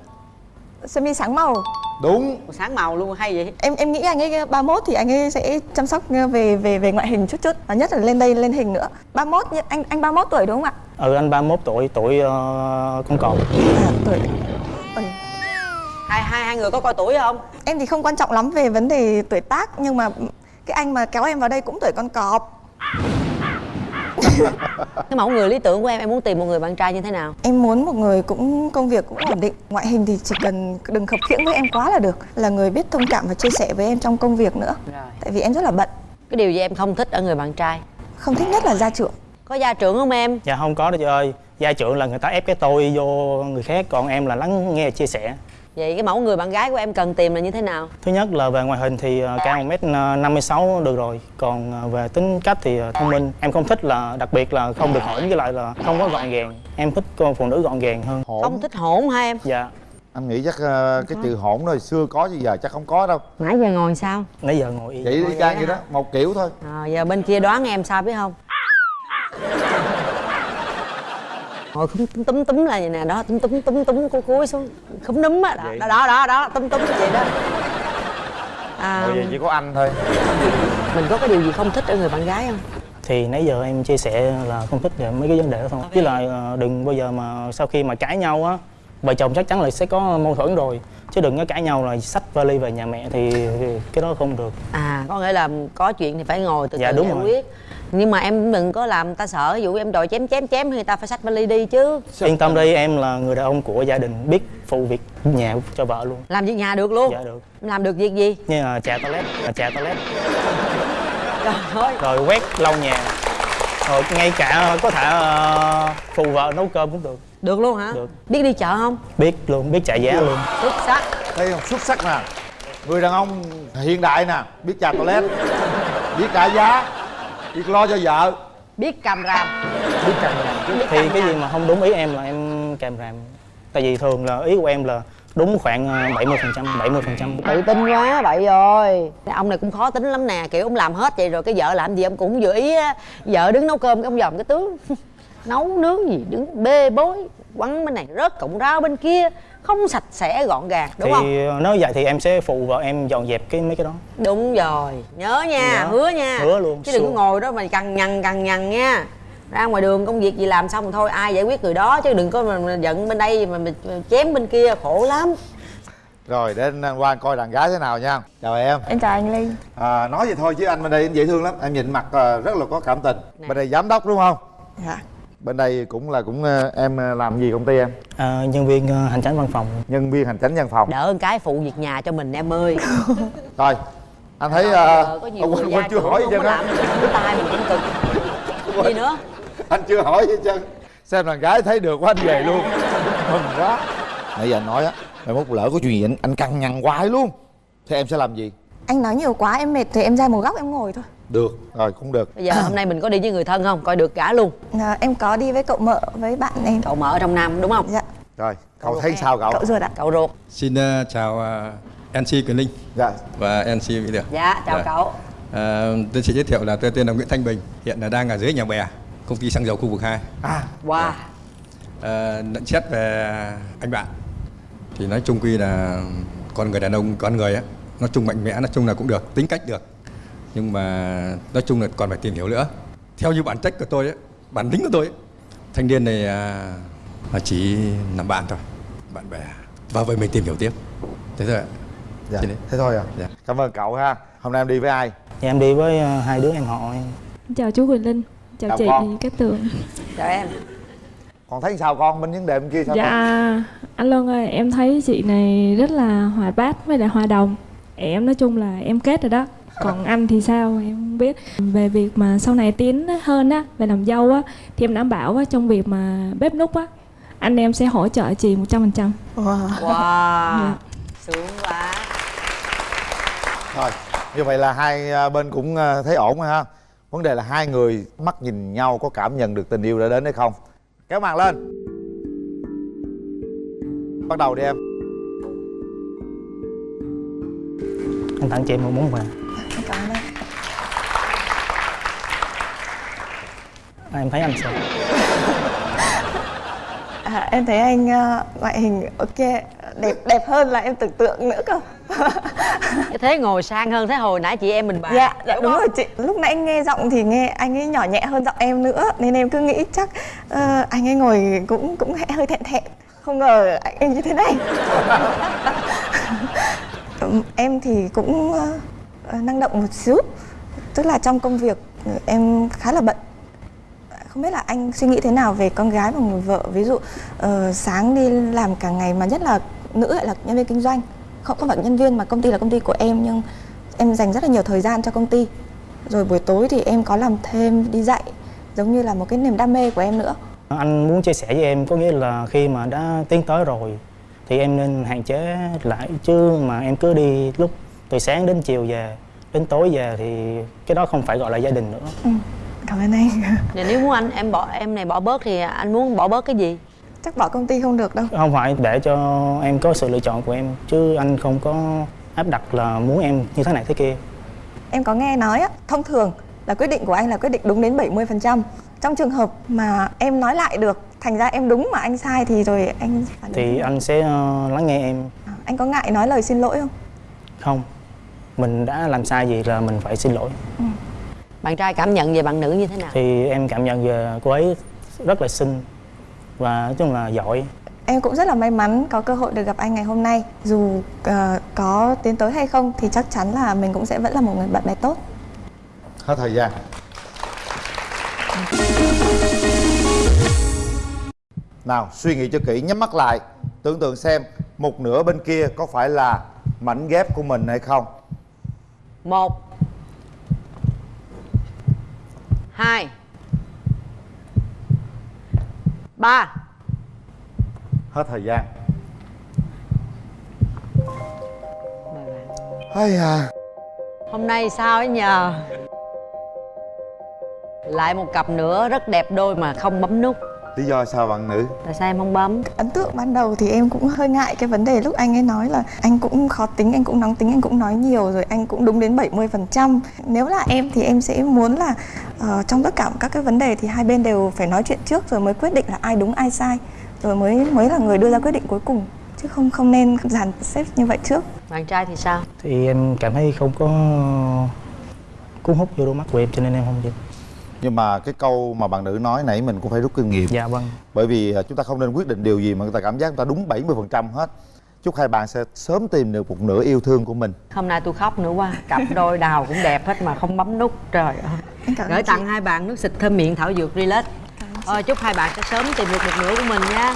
sơ mi sáng màu. Đúng. Sáng màu luôn hay vậy? Em em nghĩ anh ấy 31 thì anh ấy sẽ chăm sóc về về về ngoại hình chút chút và nhất là lên đây lên hình nữa. 31 nhưng anh anh 31 tuổi đúng không ạ? Ừ anh 31 tuổi tuổi uh, con cọp à, tuổi hai hai hai người có coi tuổi không? Em thì không quan trọng lắm về vấn đề tuổi tác nhưng mà cái anh mà kéo em vào đây cũng tuổi con cọp. Cái mẫu người lý tưởng của em em muốn tìm một người bạn trai như thế nào? Em muốn một người cũng công việc cũng ổn định. Ngoại hình thì chỉ cần đừng khập khiễng với em quá là được. Là người biết thông cảm và chia sẻ với em trong công việc nữa. Tại vì em rất là bận. Cái điều gì em không thích ở người bạn trai? Không thích nhất là gia trưởng. Có gia trưởng không em? Dạ không có đâu chị ơi. Gia trưởng là người ta ép cái tôi vô người khác còn em là lắng nghe chia sẻ vậy cái mẫu người bạn gái của em cần tìm là như thế nào? Thứ nhất là về ngoại hình thì ờ, cao 1 m 56 được rồi. Còn ờ, về tính cách thì thông minh. Em không thích là đặc biệt là không được hỗn với lại là không có gọn gàng. Em thích con phụ nữ gọn gàng hơn. Không thích hỗn hả em? Dạ. Anh nghĩ chắc ờ, cái từ hỗn rồi xưa có chứ giờ chắc không có đâu. Nãy giờ ngồi sao? Nãy giờ ngồi yên vậy y chang vậy đó một kiểu thôi. À, giờ bên kia đoán em sao biết không ngồi khúm túm túm túm là vậy nè đó túm túm túm túm cúi cúi xuống khúm núm á đó, đó đó đó đó túm túm vậy đó. À, vậy chỉ có anh thôi. mình có cái điều gì không thích ở người bạn gái không? Thì nãy giờ em chia sẻ là không thích về mấy cái vấn đề đó thôi. Với lại ờ, đừng bao giờ mà sau khi mà cãi nhau á vợ chồng chắc chắn là sẽ có mâu thuẫn rồi. Chứ đừng có cãi nhau là xách vali về nhà mẹ thì, cái đó không được. À có nghĩa là có chuyện thì phải ngồi từ Dạ, từ giải rồi. quyết nhưng mà em đừng có làm người ta sợ ví dụ em đòi chém chém chém thì người ta phải xách vali đi chứ. Yên tâm đi em là người đàn ông của gia đình biết phụ việc nhà cho vợ luôn. Làm việc nhà được luôn? Dạ được. Làm được việc gì? Như là trà toilet là trà toilet. Trời ơi. Rồi quét lau nhà. Rồi ngay cả có thể ờ, phụ vợ nấu cơm cũng được. Được luôn hả? Được. Biết đi chợ không? Biết luôn biết trả giá luôn. xuất sắc. Đây là xuất sắc nè. Người đàn ông hiện đại nè biết chà toilet biết trả giá biết lo cho vợ. Biết cầm ràm. Biết cầm ràm thì cái gì mà không đúng ý em là em kèm ràm. Tại vì thường là ý của em là đúng khoảng ờ, 70 phần trăm 70 phần trăm. Tự tin quá vậy rồi ông này cũng khó tính lắm nè kiểu ông làm hết vậy rồi cái vợ làm gì ông cũng vừa ý á. Vợ đứng nấu cơm cái ông dòm cái tướng. Nấu nướng gì đứng bê bối quăng bên này rớt cọng rau bên kia không sạch sẽ gọn gàng đúng thì không? ờ, nếu vậy thì em sẽ phụ vợ em dọn dẹp cái mấy cái đó. Đúng rồi. Nhớ nha Nhớ. hứa nha. Hứa luôn, chứ đừng có ngồi đó mà cằn nhằn cằn nhằn nha. Ra ngoài đường công việc gì làm xong thôi ai giải quyết người đó chứ đừng có mà, giận bên đây mà, mà chém bên kia khổ lắm. Rồi để anh qua coi đàn gái thế nào nha. Chào em. Em chào anh Linh à, nói vậy thôi chứ anh bên đây anh dễ thương lắm. Em nhìn mặt à, rất là có cảm tình. Bên đây giám đốc đúng không? Dạ bên đây cũng là cũng à, em à, làm gì công ty em? Ờ, nhân viên ờ, hành chánh văn phòng. Nhân viên hành chánh văn phòng. Đỡ một cái phụ việc nhà cho mình em ơi. Rồi anh thấy à, giờ có nhiều ông quên chưa hỏi gì làm á cái tay mình cũng cực. Gì nữa? Anh chưa hỏi gì trơn. Xem đàn gái thấy được quá anh về luôn. Mừng quá. Nãy giờ anh nói á mai mốt lỡ có chuyện gì anh, anh căng nhằn hoài luôn. Thế em sẽ làm gì? Anh nói nhiều quá em mệt thì em ra một góc em ngồi thôi được rồi cũng được. Bây giờ hôm nay mình có đi với người thân không? Coi được cả luôn. À, Em có đi với cậu mợ với bạn em. Cậu mợ ở trong nam đúng không? Dạ. Rồi cậu thấy sao cậu? Cậu ruột ạ. Cậu ruột. Xin ờ, chào uh, MC Quyền Linh. Dạ. và MC Mỹ Được. dạ chào cậu. Ờ, tôi xin giới thiệu là tôi tên là Nguyễn Thanh Bình, hiện là đang ở dưới nhà bè, công ty xăng dầu khu vực 2. À, wow. Ờ, nhận xét về anh bạn thì nói chung quy là con người đàn ông, con người á, nói chung mạnh mẽ, nói chung là cũng được, tính cách được. Nhưng mà nói chung là còn phải tìm hiểu nữa. Theo như bản chất của tôi á, bản tính của tôi ấy, thanh niên này à, là chỉ làm bạn thôi, bạn bè. Và vậy mình tìm hiểu tiếp. Thế thôi ạ. dạ. Thế thôi à Dạ. cảm ơn cậu ha hôm nay em đi với ai Thì em đi với ờ, hai đứa em họ Chào chú Quỳnh Linh Chào, Chào chị con. Cát Tường chào em còn thấy sao con bên vấn đề bên kia sao Dạ con? anh Luân ơi em thấy chị này rất là hoạt bát với lại hòa đồng Em nói chung là em kết rồi đó còn anh thì sao em không biết về việc mà sau này tiến hơn á về làm dâu á thì em đảm bảo á trong việc mà bếp núc á anh em sẽ hỗ trợ chị một trăm phần trăm wow. wow sướng quá Thôi, như vậy là hai à, bên cũng à, thấy ổn rồi ha. Vấn đề là hai người mắt nhìn nhau có cảm nhận được tình yêu đã đến hay không. Kéo màn lên. Bắt đầu đi em. anh tặng chị một món quà à, em thấy anh sao? À, Em thấy anh ờ, ngoại hình ok Đẹp đẹp hơn là em tưởng tượng nữa cơ. Thế ngồi sang hơn thế hồi nãy chị em mình bàn Dạ, dạ đúng rồi chị. Lúc nãy nghe giọng thì nghe anh ấy nhỏ nhẹ hơn giọng em nữa Nên em cứ nghĩ chắc ờ, anh ấy ngồi cũng cũng hơi thẹn thẹn. Không ngờ anh ấy như thế này. Em thì cũng ờ, năng động một xíu Tức là trong công việc em khá là bận không biết là anh suy nghĩ thế nào về con gái và người vợ? Ví dụ ờ, sáng đi làm cả ngày mà nhất là nữ lại là nhân viên kinh doanh. Không không phải nhân viên mà công ty là công ty của em nhưng em dành rất là nhiều thời gian cho công ty. Rồi buổi tối thì em có làm thêm đi dạy giống như là một cái niềm đam mê của em nữa. Anh muốn chia sẻ với em có nghĩa là khi mà đã tiến tới rồi thì em nên hạn chế lại. Chứ mà em cứ đi lúc từ sáng đến chiều về đến tối về thì cái đó không phải gọi là gia đình nữa. Ừ, cảm ơn anh. Vậy nếu muốn anh em bỏ em này bỏ bớt thì anh muốn bỏ bớt cái gì? chắc bỏ công ty không được đâu. Không phải để cho em có sự lựa chọn của em chứ anh không có áp đặt là muốn em như thế này thế kia. Em có nghe nói á, thông thường là quyết định của anh là quyết định đúng đến 70%. Trong trường hợp mà em nói lại được, thành ra em đúng mà anh sai thì rồi anh thì anh sẽ ờ, lắng nghe em. Anh có ngại nói lời xin lỗi không? không. Mình đã làm sai gì là mình phải xin lỗi Bạn trai cảm nhận về bạn nữ như thế nào? thì em cảm nhận về cô ấy rất là xinh và nói chung là giỏi Em cũng rất là may mắn có cơ hội được gặp anh ngày hôm nay. Dù ờ, có tiến tới hay không thì chắc chắn là mình cũng sẽ vẫn là một người bạn bè tốt. hết thời gian nào suy nghĩ cho kỹ nhắm mắt lại tưởng tượng xem một nửa bên kia có phải là mảnh ghép của mình hay không Một Hai. Ba. Hết thời gian. Hay à? Hôm nay sao ấy nhờ? Lại một cặp nữa rất đẹp đôi mà không bấm nút lý do sao bạn nữ Tại sao em không bấm? Ấn tượng ban đầu thì em cũng hơi ngại cái vấn đề lúc anh ấy nói là anh cũng khó tính, anh cũng nóng tính, anh cũng nói nhiều rồi anh cũng đúng đến 70%. Nếu là em thì em sẽ muốn là ờ, trong tất cả các cái vấn đề thì hai bên đều phải nói chuyện trước rồi mới quyết định là ai đúng ai sai rồi mới mới là người đưa ra quyết định cuối cùng chứ không không nên dàn xếp như vậy trước. Bạn trai thì sao? thì em cảm thấy không có cuốn hút vô đôi mắt của em cho nên em không chịu nhưng mà cái câu mà bạn nữ nói nãy mình cũng phải rút kinh nghiệm. Dạ vâng. Bởi vì à, chúng ta không nên quyết định điều gì mà người ta cảm giác người ta đúng 70% hết. Chúc hai bạn sẽ sớm tìm được một nửa yêu thương của mình. Hôm nay tôi khóc nữa quá Cặp đôi đào cũng đẹp hết mà không bấm nút Trời ơi. Gửi tặng chị. hai bạn nước xịt thơm miệng thảo dược relax. Ờ, chúc hai bạn sẽ sớm tìm được một nửa của mình nha